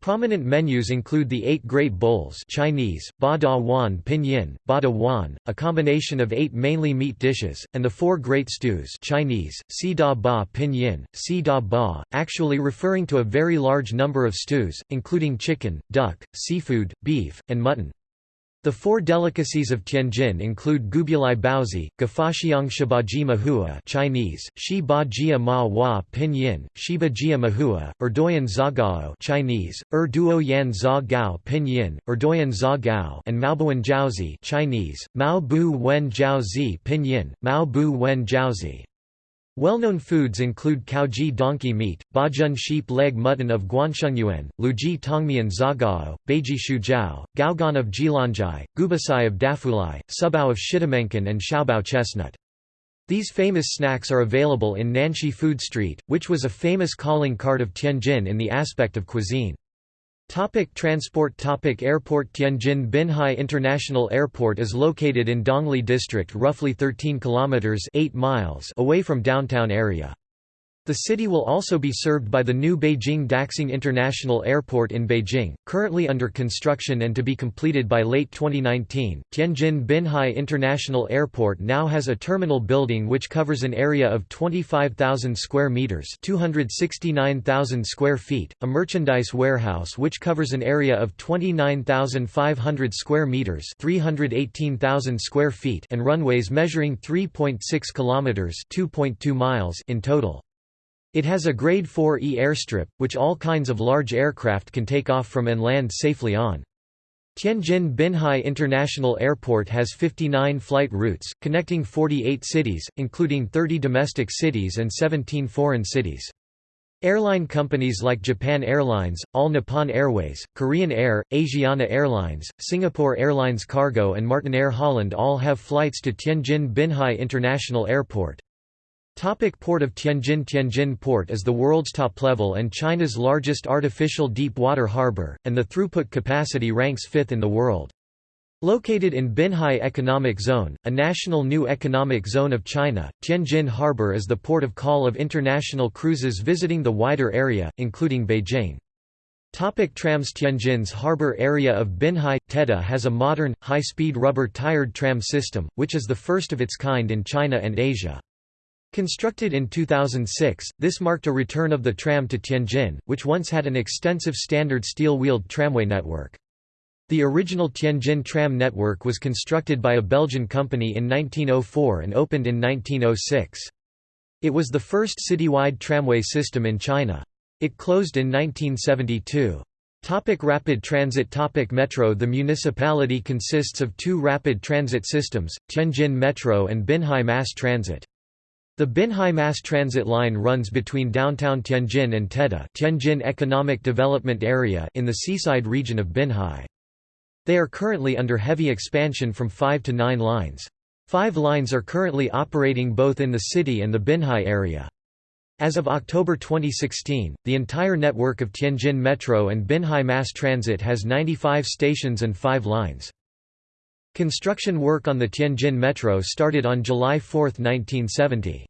Prominent menus include the Eight Great Bowls Chinese, Ba Da Wan Pinyin, Ba Da Wan, a combination of eight mainly meat dishes, and the Four Great Stews Chinese, Si Da Ba Pinyin, Si Da Ba, actually referring to a very large number of stews, including chicken, duck, seafood, beef, and mutton. The four delicacies of Tianjin include Goubuli Baozi, Guifaxiang Shibaji Mahua Chinese, Shi Jia Ma Wa Pinyin, Shiba Jia Mahua, Erdoyan Zagao Chinese, Er Duo Yan Za Gao Pinyin, Erdoyan Za Gao and Maobuan Jiaozi Chinese, Mao Bu Wen Jiaozi Pinyin, Mao Bu Wen Jiaozi. Well-known foods include Caoji donkey meat, Bajun sheep leg mutton of Guanshengyuan, Luji tongmian zagao, Beiji shujiao, Gaogan of Jilanjai, Gubasai of Dafulai, Subao of Shitamenkan and Xiaobao chestnut. These famous snacks are available in Nanshi Food Street, which was a famous calling card of Tianjin in the aspect of cuisine. Topic transport Topic Airport Tianjin Binhai International Airport is located in Dongli District roughly 13 kilometers 8 miles away from downtown area. The city will also be served by the new Beijing Daxing International Airport in Beijing, currently under construction and to be completed by late 2019. Tianjin Binhai International Airport now has a terminal building which covers an area of 25,000 square meters, 269,000 square feet, a merchandise warehouse which covers an area of 29,500 square meters, 318,000 square feet, and runways measuring 3.6 kilometers, 2.2 miles in total. It has a Grade 4E airstrip, which all kinds of large aircraft can take off from and land safely on. Tianjin Binhai International Airport has 59 flight routes, connecting 48 cities, including 30 domestic cities and 17 foreign cities. Airline companies like Japan Airlines, All Nippon Airways, Korean Air, Asiana Airlines, Singapore Airlines Cargo and Martinair Holland all have flights to Tianjin Binhai International Airport. Topic Port of Tianjin Tianjin Port is the world's top-level and China's largest artificial deep-water harbor, and the throughput capacity ranks fifth in the world. Located in Binhai Economic Zone, a national new economic zone of China, Tianjin Harbor is the port of call of international cruises visiting the wider area, including Beijing. Topic trams Tianjin's harbor area of Binhai, TEDA has a modern, high-speed rubber-tired tram system, which is the first of its kind in China and Asia. Constructed in 2006, this marked a return of the tram to Tianjin, which once had an extensive standard steel-wheeled tramway network. The original Tianjin tram network was constructed by a Belgian company in 1904 and opened in 1906. It was the first citywide tramway system in China. It closed in 1972. Topic rapid transit Topic Metro The municipality consists of two rapid transit systems, Tianjin Metro and Binhai Mass Transit. The Binhai Mass Transit line runs between downtown Tianjin and Teda Tianjin Economic Development Area in the seaside region of Binhai. They are currently under heavy expansion from five to nine lines. Five lines are currently operating both in the city and the Binhai area. As of October 2016, the entire network of Tianjin Metro and Binhai Mass Transit has 95 stations and 5 lines. Construction work on the Tianjin Metro started on July 4, 1970.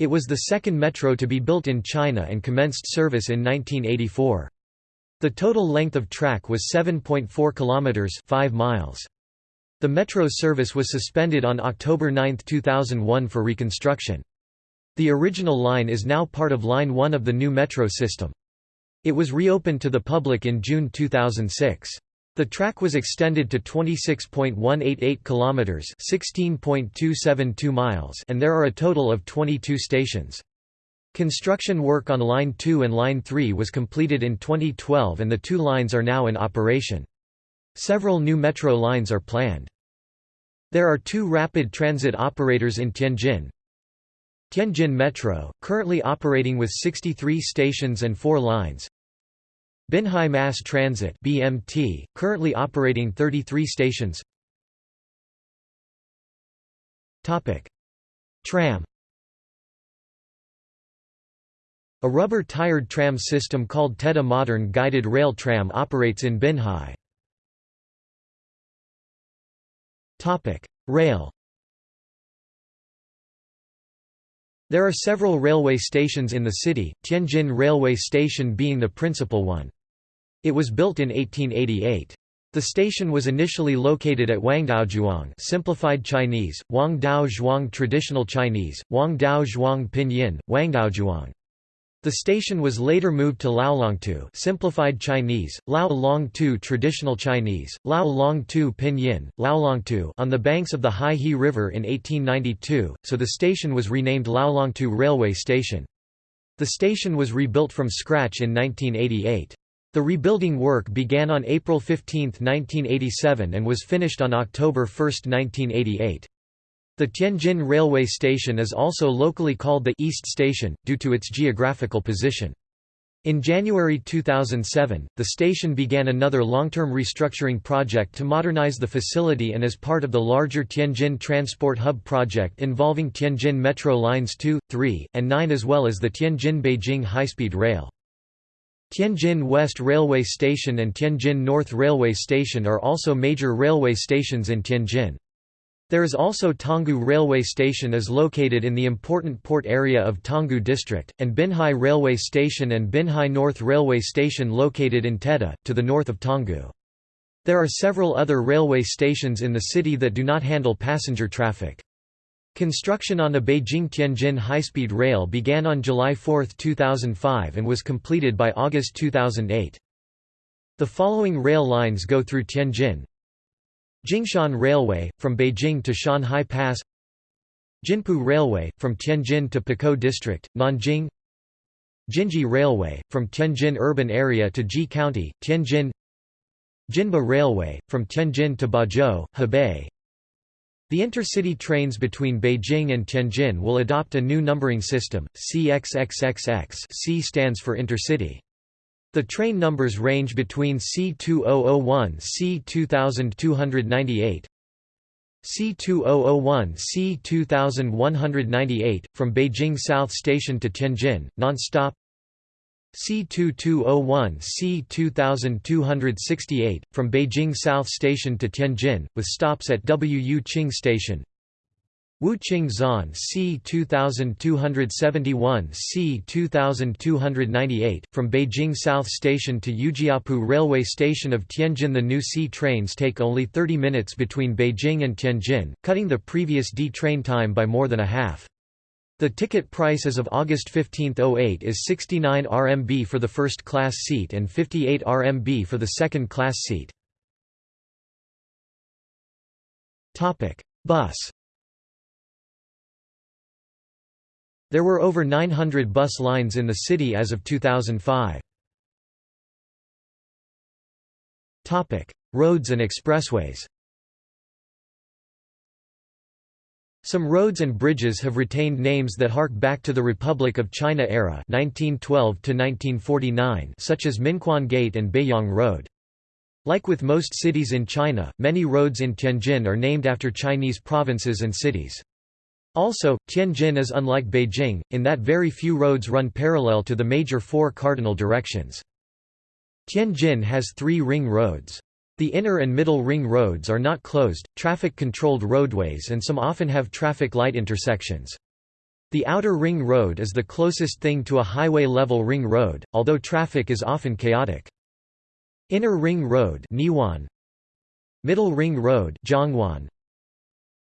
It was the second metro to be built in China and commenced service in 1984. The total length of track was 7.4 kilometers, 5 miles. The metro service was suspended on October 9, 2001 for reconstruction. The original line is now part of Line 1 of the new metro system. It was reopened to the public in June 2006. The track was extended to 26.188 kilometers, 16.272 miles, and there are a total of 22 stations. Construction work on Line 2 and Line 3 was completed in 2012 and the two lines are now in operation. Several new metro lines are planned. There are two rapid transit operators in Tianjin. Tianjin Metro, currently operating with 63 stations and 4 lines. Binhai Mass Transit BMT, currently operating 33 stations. Tram. A rubber-tired tram system called TEDA Modern Guided Rail Tram operates in Binhai. Rail. There are several railway stations in the city, Tianjin Railway Station being the principal one. It was built in 1888. The station was initially located at Wangdaozhuang simplified Chinese, Wangdao Zhuang traditional Chinese, Wangdao Zhuang pinyin, Wangdaozhuang. The station was later moved to Laolongtou simplified Chinese, Lao traditional Chinese, Lao pinyin, Laolongtou on the banks of the Hai-He River in 1892, so the station was renamed Laolongtou Railway Station. The station was rebuilt from scratch in 1988. The rebuilding work began on April 15, 1987 and was finished on October 1, 1988. The Tianjin railway station is also locally called the East Station, due to its geographical position. In January 2007, the station began another long-term restructuring project to modernize the facility and as part of the larger Tianjin Transport Hub project involving Tianjin Metro Lines 2, 3, and 9 as well as the Tianjin-Beijing high-speed rail. Tianjin West Railway Station and Tianjin North Railway Station are also major railway stations in Tianjin. There is also Tanggu Railway Station is located in the important port area of Tanggu District, and Binhai Railway Station and Binhai North Railway Station located in Teda, to the north of Tanggu. There are several other railway stations in the city that do not handle passenger traffic. Construction on the Beijing-Tianjin high-speed rail began on July 4, 2005 and was completed by August 2008. The following rail lines go through Tianjin. Jingshan Railway, from Beijing to Shanhai Pass. Jinpu Railway, from Tianjin to Pukou District, Nanjing. Jinji Railway, from Tianjin urban area to Ji County, Tianjin. Jinba Railway, from Tianjin to Bazhou, Hebei the intercity trains between Beijing and Tianjin will adopt a new numbering system, CXXXX C stands for intercity. The train numbers range between C2001 C2298 C2001 C2198, from Beijing South Station to Tianjin, non-stop C2201 C2268, from Beijing South Station to Tianjin, with stops at Wu Qing Station Wuqing Zan C2271 C2298, from Beijing South Station to Yujiapu Railway Station of Tianjin The new C trains take only 30 minutes between Beijing and Tianjin, cutting the previous D train time by more than a half. The ticket price as of August 15, 08 is 69 RMB for the first-class seat and 58 RMB for the second-class seat. Bus There were over 900 bus lines in the city as of 2005. Roads and expressways Some roads and bridges have retained names that hark back to the Republic of China era (1912–1949), such as Minquan Gate and Beiyang Road. Like with most cities in China, many roads in Tianjin are named after Chinese provinces and cities. Also, Tianjin is unlike Beijing, in that very few roads run parallel to the major four cardinal directions. Tianjin has three ring roads. The inner and middle ring roads are not closed, traffic-controlled roadways and some often have traffic light intersections. The outer ring road is the closest thing to a highway-level ring road, although traffic is often chaotic. Inner ring road Neihuan, Middle ring road Zhongwan,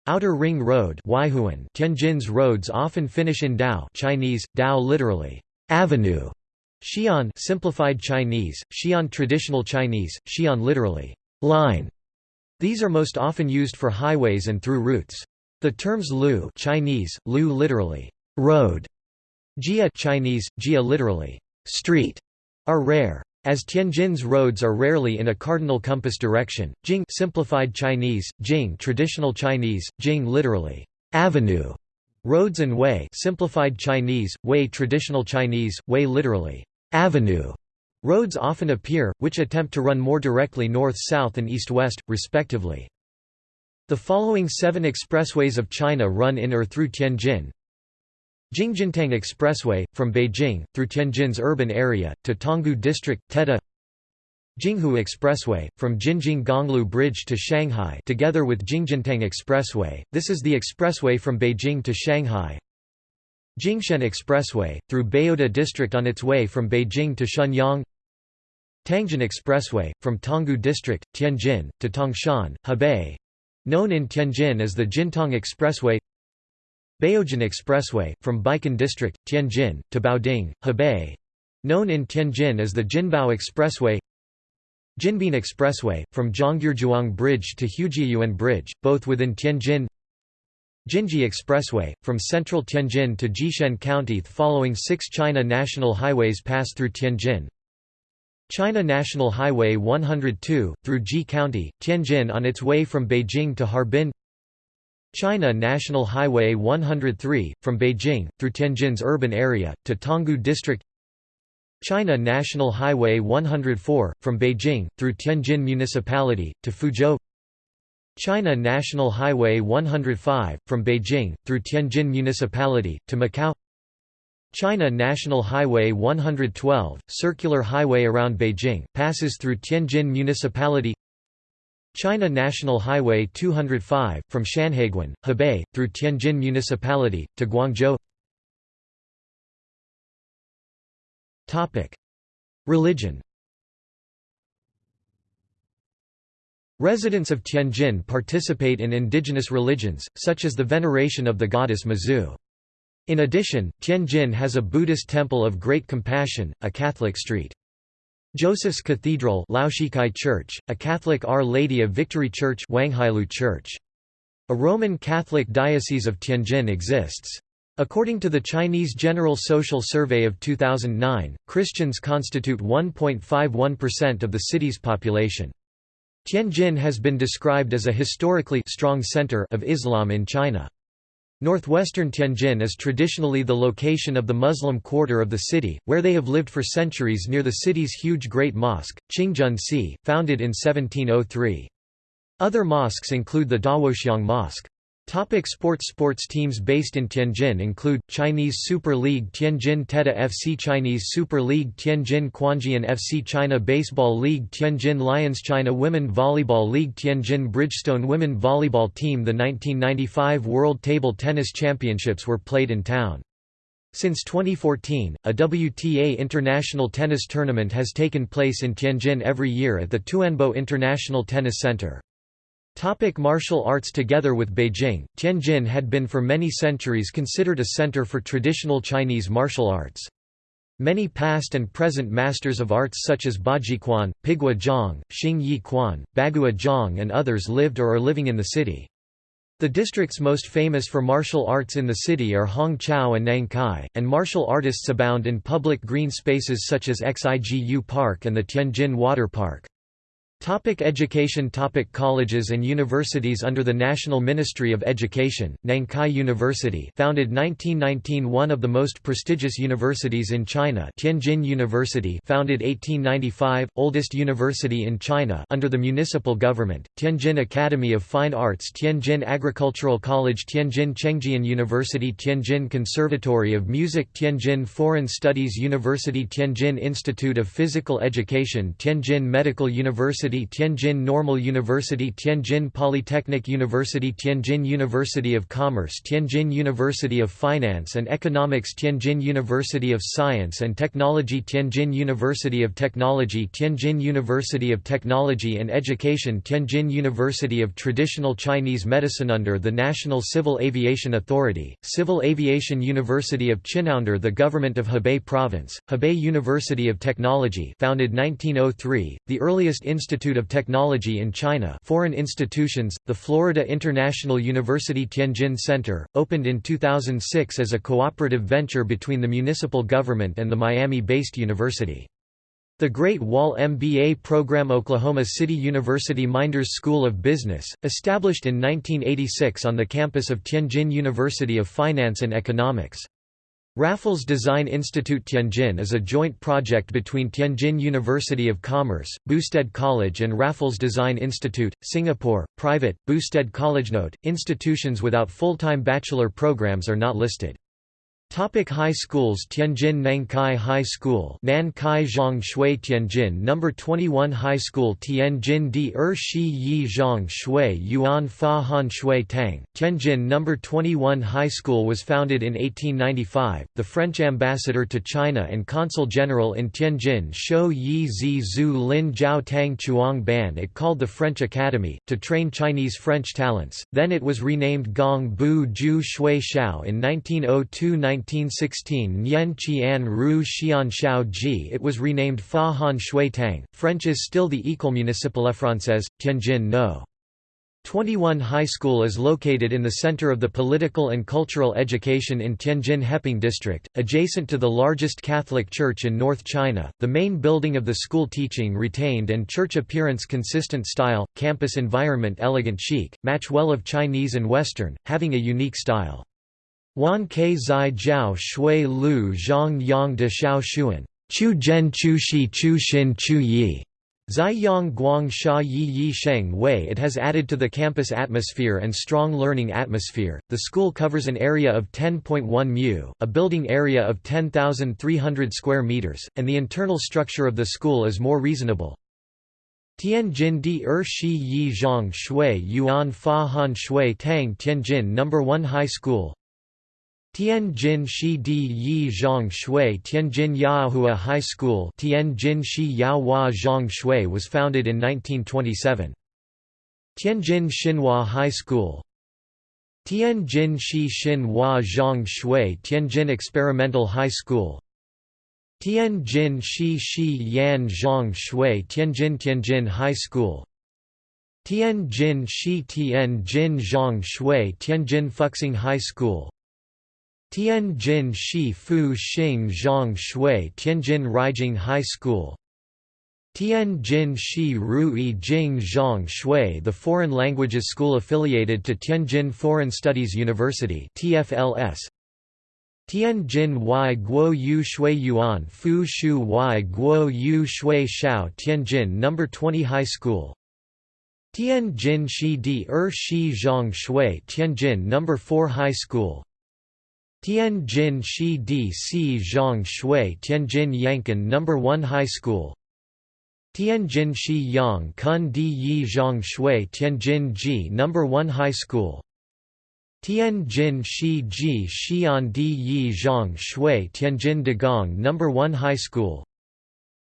Outer ring road Waihuan Tianjin's roads often finish in Dao Chinese, Dao literally, avenue, Xi'an simplified Chinese, Xi'an traditional Chinese, Xi'an literally, line. These are most often used for highways and through routes. The terms lu Chinese, lu literally road, jia Chinese, jia literally street, are rare. As Tianjin's roads are rarely in a cardinal compass direction, Jing simplified Chinese, Jing traditional Chinese, Jing literally avenue, roads and Wei simplified Chinese, Wei traditional Chinese, Wei literally avenue, Roads often appear, which attempt to run more directly north-south and east-west, respectively. The following seven expressways of China run in or through Tianjin. Jingjintang Expressway, from Beijing, through Tianjin's urban area, to Tanggu District, Teda Jinghu Expressway, from Jinjing Gonglu Bridge to Shanghai together with Jingjintang Expressway, this is the expressway from Beijing to Shanghai Jingshen Expressway, through Baodi District on its way from Beijing to Shenyang. Tangjin Expressway, from Tanggu District, Tianjin, to Tangshan, Hebei. Known in Tianjin as the Jintang Expressway. Baojin Expressway, from Baikan District, Tianjin, to Baoding, Hebei. Known in Tianjin as the Jinbao Expressway. Jinbin Expressway, from Zhongyurjuang Bridge to Hujiayuan Bridge, both within Tianjin Jinji Expressway, from central Tianjin to Jishen County following six China national highways pass through Tianjin. China National Highway 102, through Ji County, Tianjin on its way from Beijing to Harbin. China National Highway 103, from Beijing, through Tianjin's urban area, to Tanggu District. China National Highway 104, from Beijing, through Tianjin Municipality, to Fuzhou China National Highway 105, from Beijing, through Tianjin Municipality, to Macau. China National Highway 112, circular highway around Beijing, passes through Tianjin Municipality. China National Highway 205, from Shanhaiguan, Hebei, through Tianjin Municipality, to Guangzhou. Religion Residents of Tianjin participate in indigenous religions, such as the veneration of the goddess Mazu. In addition, Tianjin has a Buddhist temple of Great Compassion, a Catholic street. Joseph's Cathedral Laoxikai Church, a Catholic Our Lady of Victory Church Wanghailou Church. A Roman Catholic Diocese of Tianjin exists. According to the Chinese General Social Survey of 2009, Christians constitute 1.51% of the city's population. Tianjin has been described as a historically strong center of Islam in China. Northwestern Tianjin is traditionally the location of the Muslim quarter of the city, where they have lived for centuries near the city's huge Great Mosque, Qingjun-Si, founded in 1703. Other mosques include the Dawoxiang Mosque. Topic sports Sports teams based in Tianjin include, Chinese Super League Tianjin Teda FC Chinese Super League Tianjin Quanjian FC China Baseball League Tianjin Lions China Women Volleyball League Tianjin Bridgestone Women Volleyball Team The 1995 World Table Tennis Championships were played in town. Since 2014, a WTA International Tennis Tournament has taken place in Tianjin every year at the Tuanbo International Tennis Center. Topic martial arts Together with Beijing, Tianjin had been for many centuries considered a center for traditional Chinese martial arts. Many past and present masters of arts such as Baji Quan, Pigua Zhang, Xing Yi Quan, Bagua Zhang and others lived or are living in the city. The districts most famous for martial arts in the city are Hongqiao and Nankai, and martial artists abound in public green spaces such as Xigu Park and the Tianjin Water Park. Topic education Topic Colleges and universities Under the National Ministry of Education, Nankai University founded 1919 One of the most prestigious universities in China Tianjin University founded 1895, oldest university in China under the municipal government, Tianjin Academy of Fine Arts Tianjin Agricultural College Tianjin Chengjian University Tianjin Conservatory of Music Tianjin Foreign Studies University Tianjin Institute of Physical Education Tianjin Medical University University Tianjin Normal University Tianjin Polytechnic University Tianjin University of Commerce Tianjin University of Finance and Economics Tianjin University of Science and Technology Tianjin University of Technology Tianjin University of Technology and Education Tianjin University of Traditional Chinese Medicine Under the National Civil Aviation Authority, Civil Aviation University of Under the Government of Hebei Province, Hebei University of Technology founded 1903, the earliest institute Institute of Technology in China foreign institutions, the Florida International University Tianjin Center, opened in 2006 as a cooperative venture between the municipal government and the Miami-based university. The Great Wall MBA program Oklahoma City University Meinders School of Business, established in 1986 on the campus of Tianjin University of Finance and Economics. Raffles Design Institute Tianjin is a joint project between Tianjin University of Commerce, Boustead College and Raffles Design Institute, Singapore, private, Boustead College. Note, institutions without full-time bachelor programs are not listed. Topic high schools Tianjin Nankai High School Nankai Zhang Shui Tianjin Number 21 High School Tianjin Di Er Shi Yi Zhang Shui Yuan Fa Han Shui Tang Tianjin Number 21 High School was founded in 1895 the French ambassador to China and consul general in Tianjin Shou Yi Zi Zhu Lin Jiao Tang Chuang Ban. It called the French Academy to train Chinese French talents. Then it was renamed Gong Bu Ju Shui Shao in 1902 1916 Nian Qian Ru Xian Xiao Ji it was renamed Fa Han Shui Tang. French is still the École municipale française, Tianjin No. 21 High School is located in the center of the political and cultural education in Tianjin Heping District, adjacent to the largest Catholic church in North China. The main building of the school teaching retained and church appearance consistent style, campus environment elegant chic, match well of Chinese and Western, having a unique style. Wan Ke Zai Jiao Shui Lu Zhang Yang De Xiao Xuan Chu Zhen Chu Shi Chu Xin Chu Yi Zai Yang Guang Sha Yi Yi Sheng Wei It has added to the campus atmosphere and strong learning atmosphere. The school covers an area of 10.1 mu, a building area of 10,300 square meters, and the internal structure of the school is more reasonable. Tianjin Di Er Shi Yi Zhang Shui Yuan Fa Han Shui Tang Tianjin No. 1 High School Tianjin Shi Di Yi Zhang Shui Tianjin Yahua High School Tianjin Shi Yahua Zhang Shui was founded in 1927. Tianjin Xinhua High School. Tianjin Shi Xinhua Zhang Shui Tianjin Experimental High School. Tianjin Shi Shi Yan Zhang Shui Tianjin Tianjin High School. Tianjin Shi Tianjin Zhang Shui Tianjin Fuxing High School Tianjin Shi Fu Xing Zhang Shui Tianjin Ruijing High School Tianjin Shi Rui Jing Zhang Shui The Foreign Languages School affiliated to Tianjin Foreign Studies University TFLS Tianjin Y Guo Yu Shui Yuan Fu Shu Y Guo Yu Shui Shao Tianjin No. 20 High School Tianjin Shi Di Er Shi Zhang Shui Tianjin No. 4 High School Tianjin Shi Di Si Zhang Shui Tianjin Yankan No. 1 High School Tianjin Shi Yang Kun Di Yi Zhang Shui Tianjin Ji No. 1 High School Tianjin Shi Ji Xian Di Yi Zhang Shui Tianjin Dagang No. 1 High School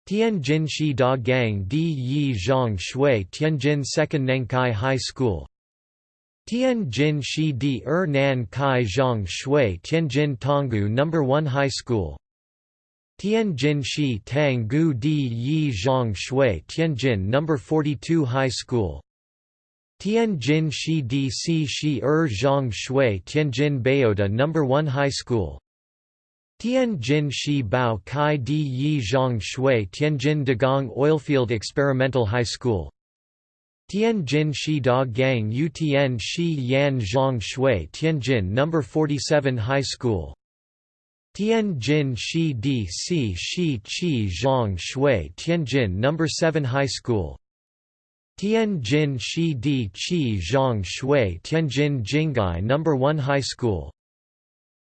Tianjin Shi Da Gang Di Yi Zhang Shui Tianjin 2nd Nankai High School Tianjin Shi Di Er Nan Kai Zhang Shui Tianjin Tanggu No. 1 High School Tianjin Shi Tang Gu Di Yi Zhang Shui Tianjin No. 42 High School Tianjin Shi Di Si Shi Er Zhang Shui Tianjin Bayota No. 1 High School Tianjin Shi Bao Kai Di Yi Zhang Shui Tianjin Dagang Oilfield Experimental High School Tianjin Shi Da Gang Tian Shi Yan Zhang Shui Tianjin No. 47 High School Tianjin Shi Di Si Shi Qi Zhang Shui Tianjin No. 7 High School Tianjin Shi Di Qi Zhang Shui Tianjin Jinghai No. 1 High School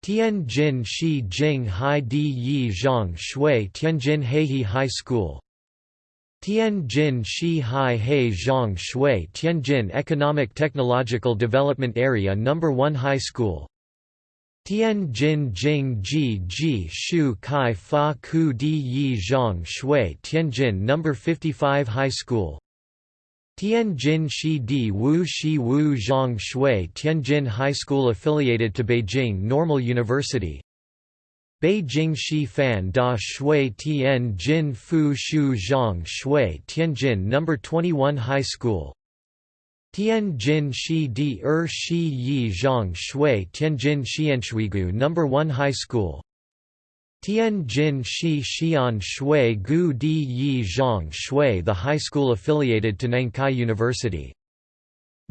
Tianjin Shi Jing Hai Di Yi Zhang Shui Tianjin Haihe High School Tianjin Shi Hai He Zhang Shui Tianjin Economic Technological Development Area No. 1 High School Tianjin Jing Ji Ji Shu Kai Fa Ku Di Yi Zhang Shui Tianjin No. 55 High School Tianjin Shi Di Wu Shi Wu Zhang Shui Tianjin High School affiliated to Beijing Normal University Beijing Shi Fan Da Shui Tian Jin Fu Shu Zhang Shui Tianjin No. 21 High School Tianjin Shi Di Er Shi Yi Zhang Shui Tianjin Xianshuigu No. 1 High School Tianjin Shi Xian Shui Gu Di Yi Zhang Shui The high school affiliated to Nankai University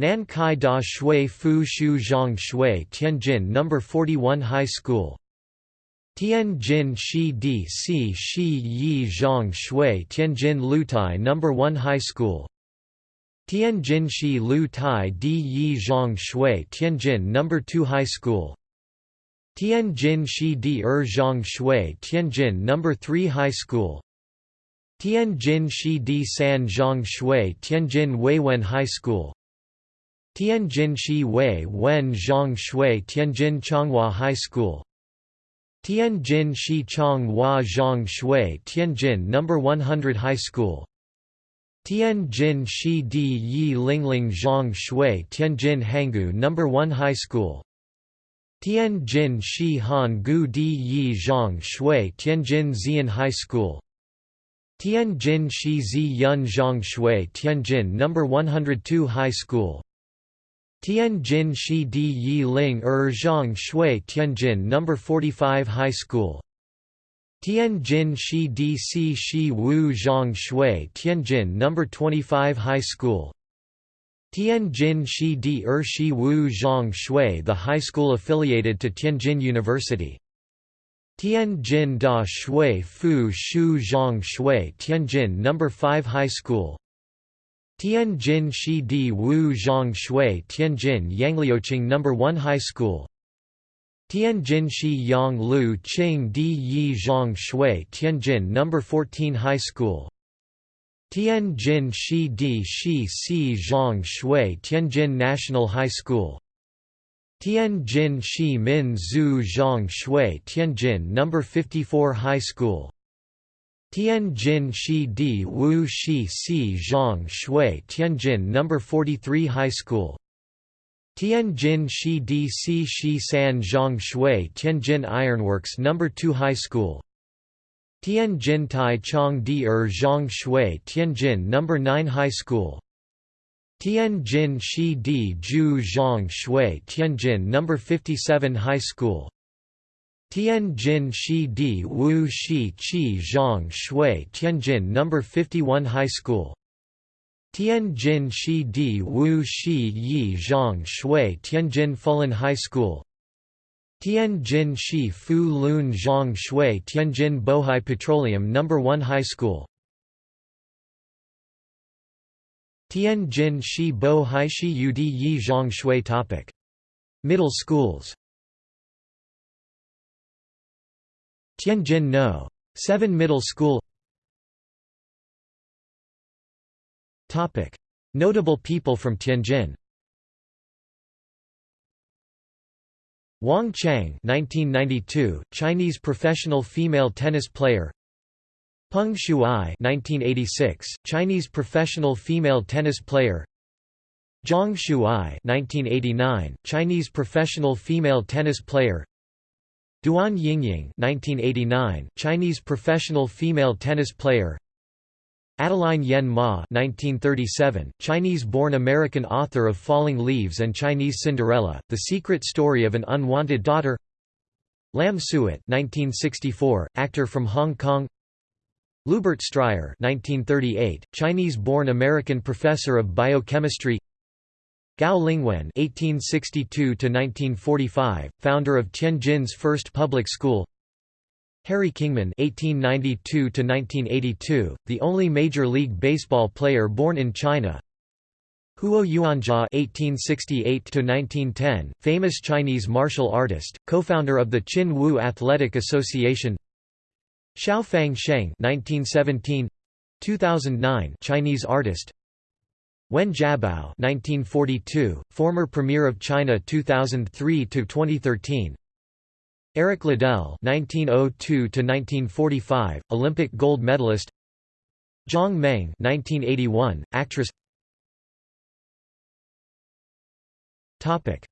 Nankai Da Shui Fu Shu Zhang Shui Tianjin No. 41 High School Tianjin Shi Di Si Shi Yi Zhang Shui Tianjin Lutai No. 1 High School Tianjin Shi Lu Tai Di Yi Zhang Shui Tianjin No. 2 High School Tianjin Shi Di Er Zhang Shui Tianjin No. 3 High School Tianjin Shi Di San Zhang Shui Tianjin Weiwen High School Tianjin Shi Wei Wen Zhang Shui Tianjin Chonghua High School Tianjin Shi Chong Hua Zhang Shui Tianjin No. 100 High School Tianjin Shi Di Yi Lingling Zhang Shui Tianjin Hangu No. 1 High School Tianjin Shi Han Gu Di Yi Zhang Shui Tianjin Xian High School Tianjin Shi Zi Yun Zhang Shui Tianjin No. 102 High School Tianjin Shi Di Yi Ling Er Zhang Shui Tianjin No. 45 High School Tianjin Shi Di Si Shi Wu Zhang Shui Tianjin No. 25 High School Tianjin Shi Di Er Shi Wu Zhang Shui the high school affiliated to Tianjin University. Tianjin Da Shui Fu Shu Zhang Shui Tianjin No. 5 High School Tianjin Shi Di Wu Zhang Shui Tianjin Yangliuqing No. 1 High School Tianjin Shi Yang Liu Qing Di Yi Zhang Shui Tianjin No. 14 High School Tianjin Shi Di Shi Si Zhang Shui Tianjin National High School Tianjin Shi Min Zhu Zhang Shui Tianjin No. 54 High School Tianjin Shi Di Wu Shi Si Zhang Shui Tianjin No. 43 High School Tianjin Shi Di Si Shi San Zhang Shui Tianjin Ironworks No. 2 High School Tianjin Tai Chong Di Er Zhang Shui Tianjin No. 9 High School Tianjin Shi Di Jiu Zhang Shui Tianjin No. 57 High School Tianjin Shi Di Wu Shi Qi Zhang Shui Tianjin No. 51 High School Tianjin Shi Di Wu Shi Yi Zhang Shui Tianjin Fulun High School Tianjin Shi Fu Lun Zhang Shui Tianjin Bohai Petroleum No. 1 High School Tianjin Shi Bo Hai Shi Ud Yi Zhang Shui topic. Middle schools Tianjin No. 7 Middle School. Notable people from Tianjin. Wang Qiang 1992, Chinese professional female tennis player. Peng Shuai 1986, Chinese professional female tennis player. Zhang Shuai 1989, Chinese professional female tennis player Duan Yingying 1989, Chinese professional female tennis player. Adeline Yen Ma 1937, Chinese-born American author of Falling Leaves and Chinese Cinderella, The Secret Story of an Unwanted Daughter. Lam Suet 1964, actor from Hong Kong. Lubert Stryer 1938, Chinese-born American professor of biochemistry Gao Lingwen (1862–1945), founder of Tianjin's first public school. Harry Kingman (1892–1982), the only Major League Baseball player born in China. Huo Yuanjia (1868–1910), famous Chinese martial artist, co-founder of the Chin Woo Athletic Association. Xiaofang Sheng (1917 2009), Chinese artist. Wen Jiabao (1942), former Premier of China 2003 to 2013. Eric Liddell (1902–1945), Olympic gold medalist. Zhang Meng (1981), actress. Topic: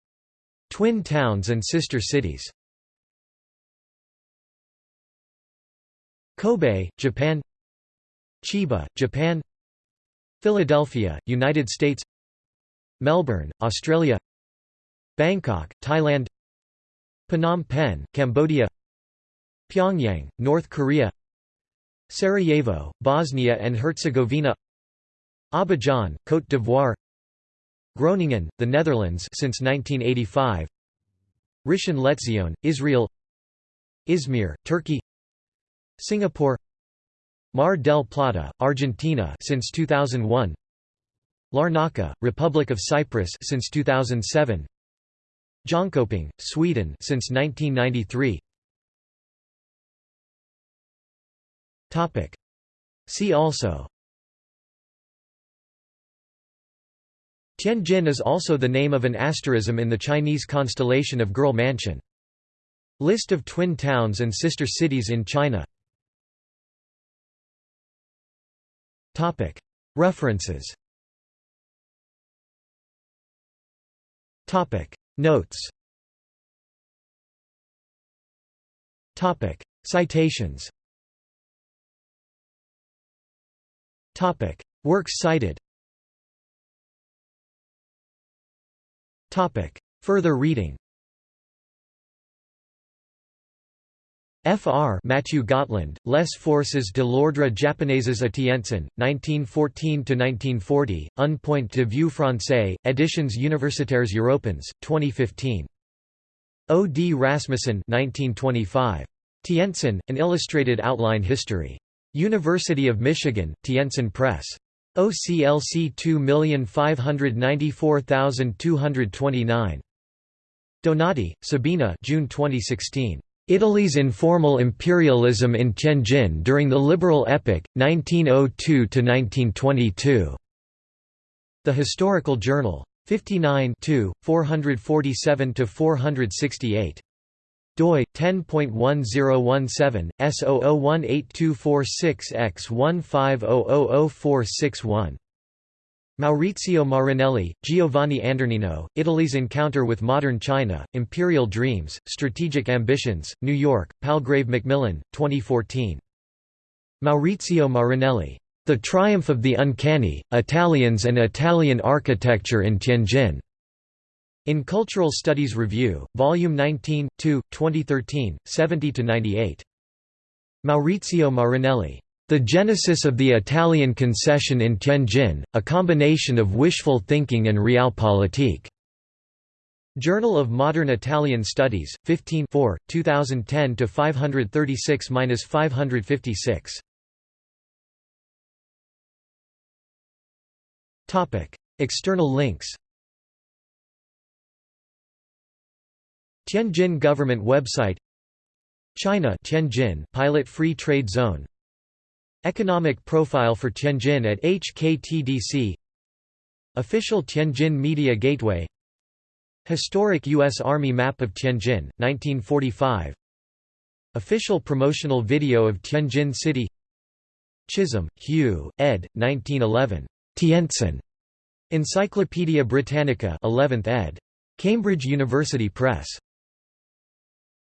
Twin towns and sister cities. Kobe, Japan. Chiba, Japan. Philadelphia, United States. Melbourne, Australia. Bangkok, Thailand. Phnom Penh, Cambodia Pyongyang, North Korea Sarajevo, Bosnia and Herzegovina Abidjan, Côte d'Ivoire Groningen, the Netherlands since 1985 Rishon LeZion, Israel Izmir, Turkey Singapore Mar del Plata, Argentina since 2001 Larnaca, Republic of Cyprus since 2007 Jönköping, Sweden since 1993 Topic. See also. Tianjin is also the name of an asterism in the Chinese constellation of Girl Mansion. List of twin towns and sister cities in China References. Notes. Citations. Works cited. Further reading Fr. Matthew Gotland, Les forces de l'ordre japonaises à Tientsin, 1914–1940, Un point de vue français, Editions universitaires européennes, 2015. O. D. Rasmussen 1925. Tientsin, An Illustrated Outline History. University of Michigan, Tientsin Press. OCLC 2594229. Donati, Sabina June 2016. Italy's informal imperialism in Tianjin during the Liberal Epoch, 1902–1922. The Historical Journal. 59 447–468 doi 10.1017 S00182446X150004661 Maurizio Marinelli, Giovanni Andornino, Italy's Encounter with Modern China, Imperial Dreams, Strategic Ambitions, New York, Palgrave Macmillan, 2014. Maurizio Marinelli. The Triumph of the Uncanny, Italians and Italian Architecture in Tianjin. In Cultural Studies Review, Volume 19, 2, 2013, 70–98. Maurizio Marinelli. The Genesis of the Italian Concession in Tianjin, a combination of wishful thinking and realpolitik. Journal of Modern Italian Studies, 15 2010 to 536-556. Topic: External links. Tianjin government website. China Tianjin pilot free trade zone. Economic profile for Tianjin at HKTDC Official Tianjin Media Gateway Historic U.S. Army map of Tianjin, 1945 Official promotional video of Tianjin City Chisholm, Hugh, ed. 1911. Tientsin. Encyclopædia Britannica 11th ed. Cambridge University Press.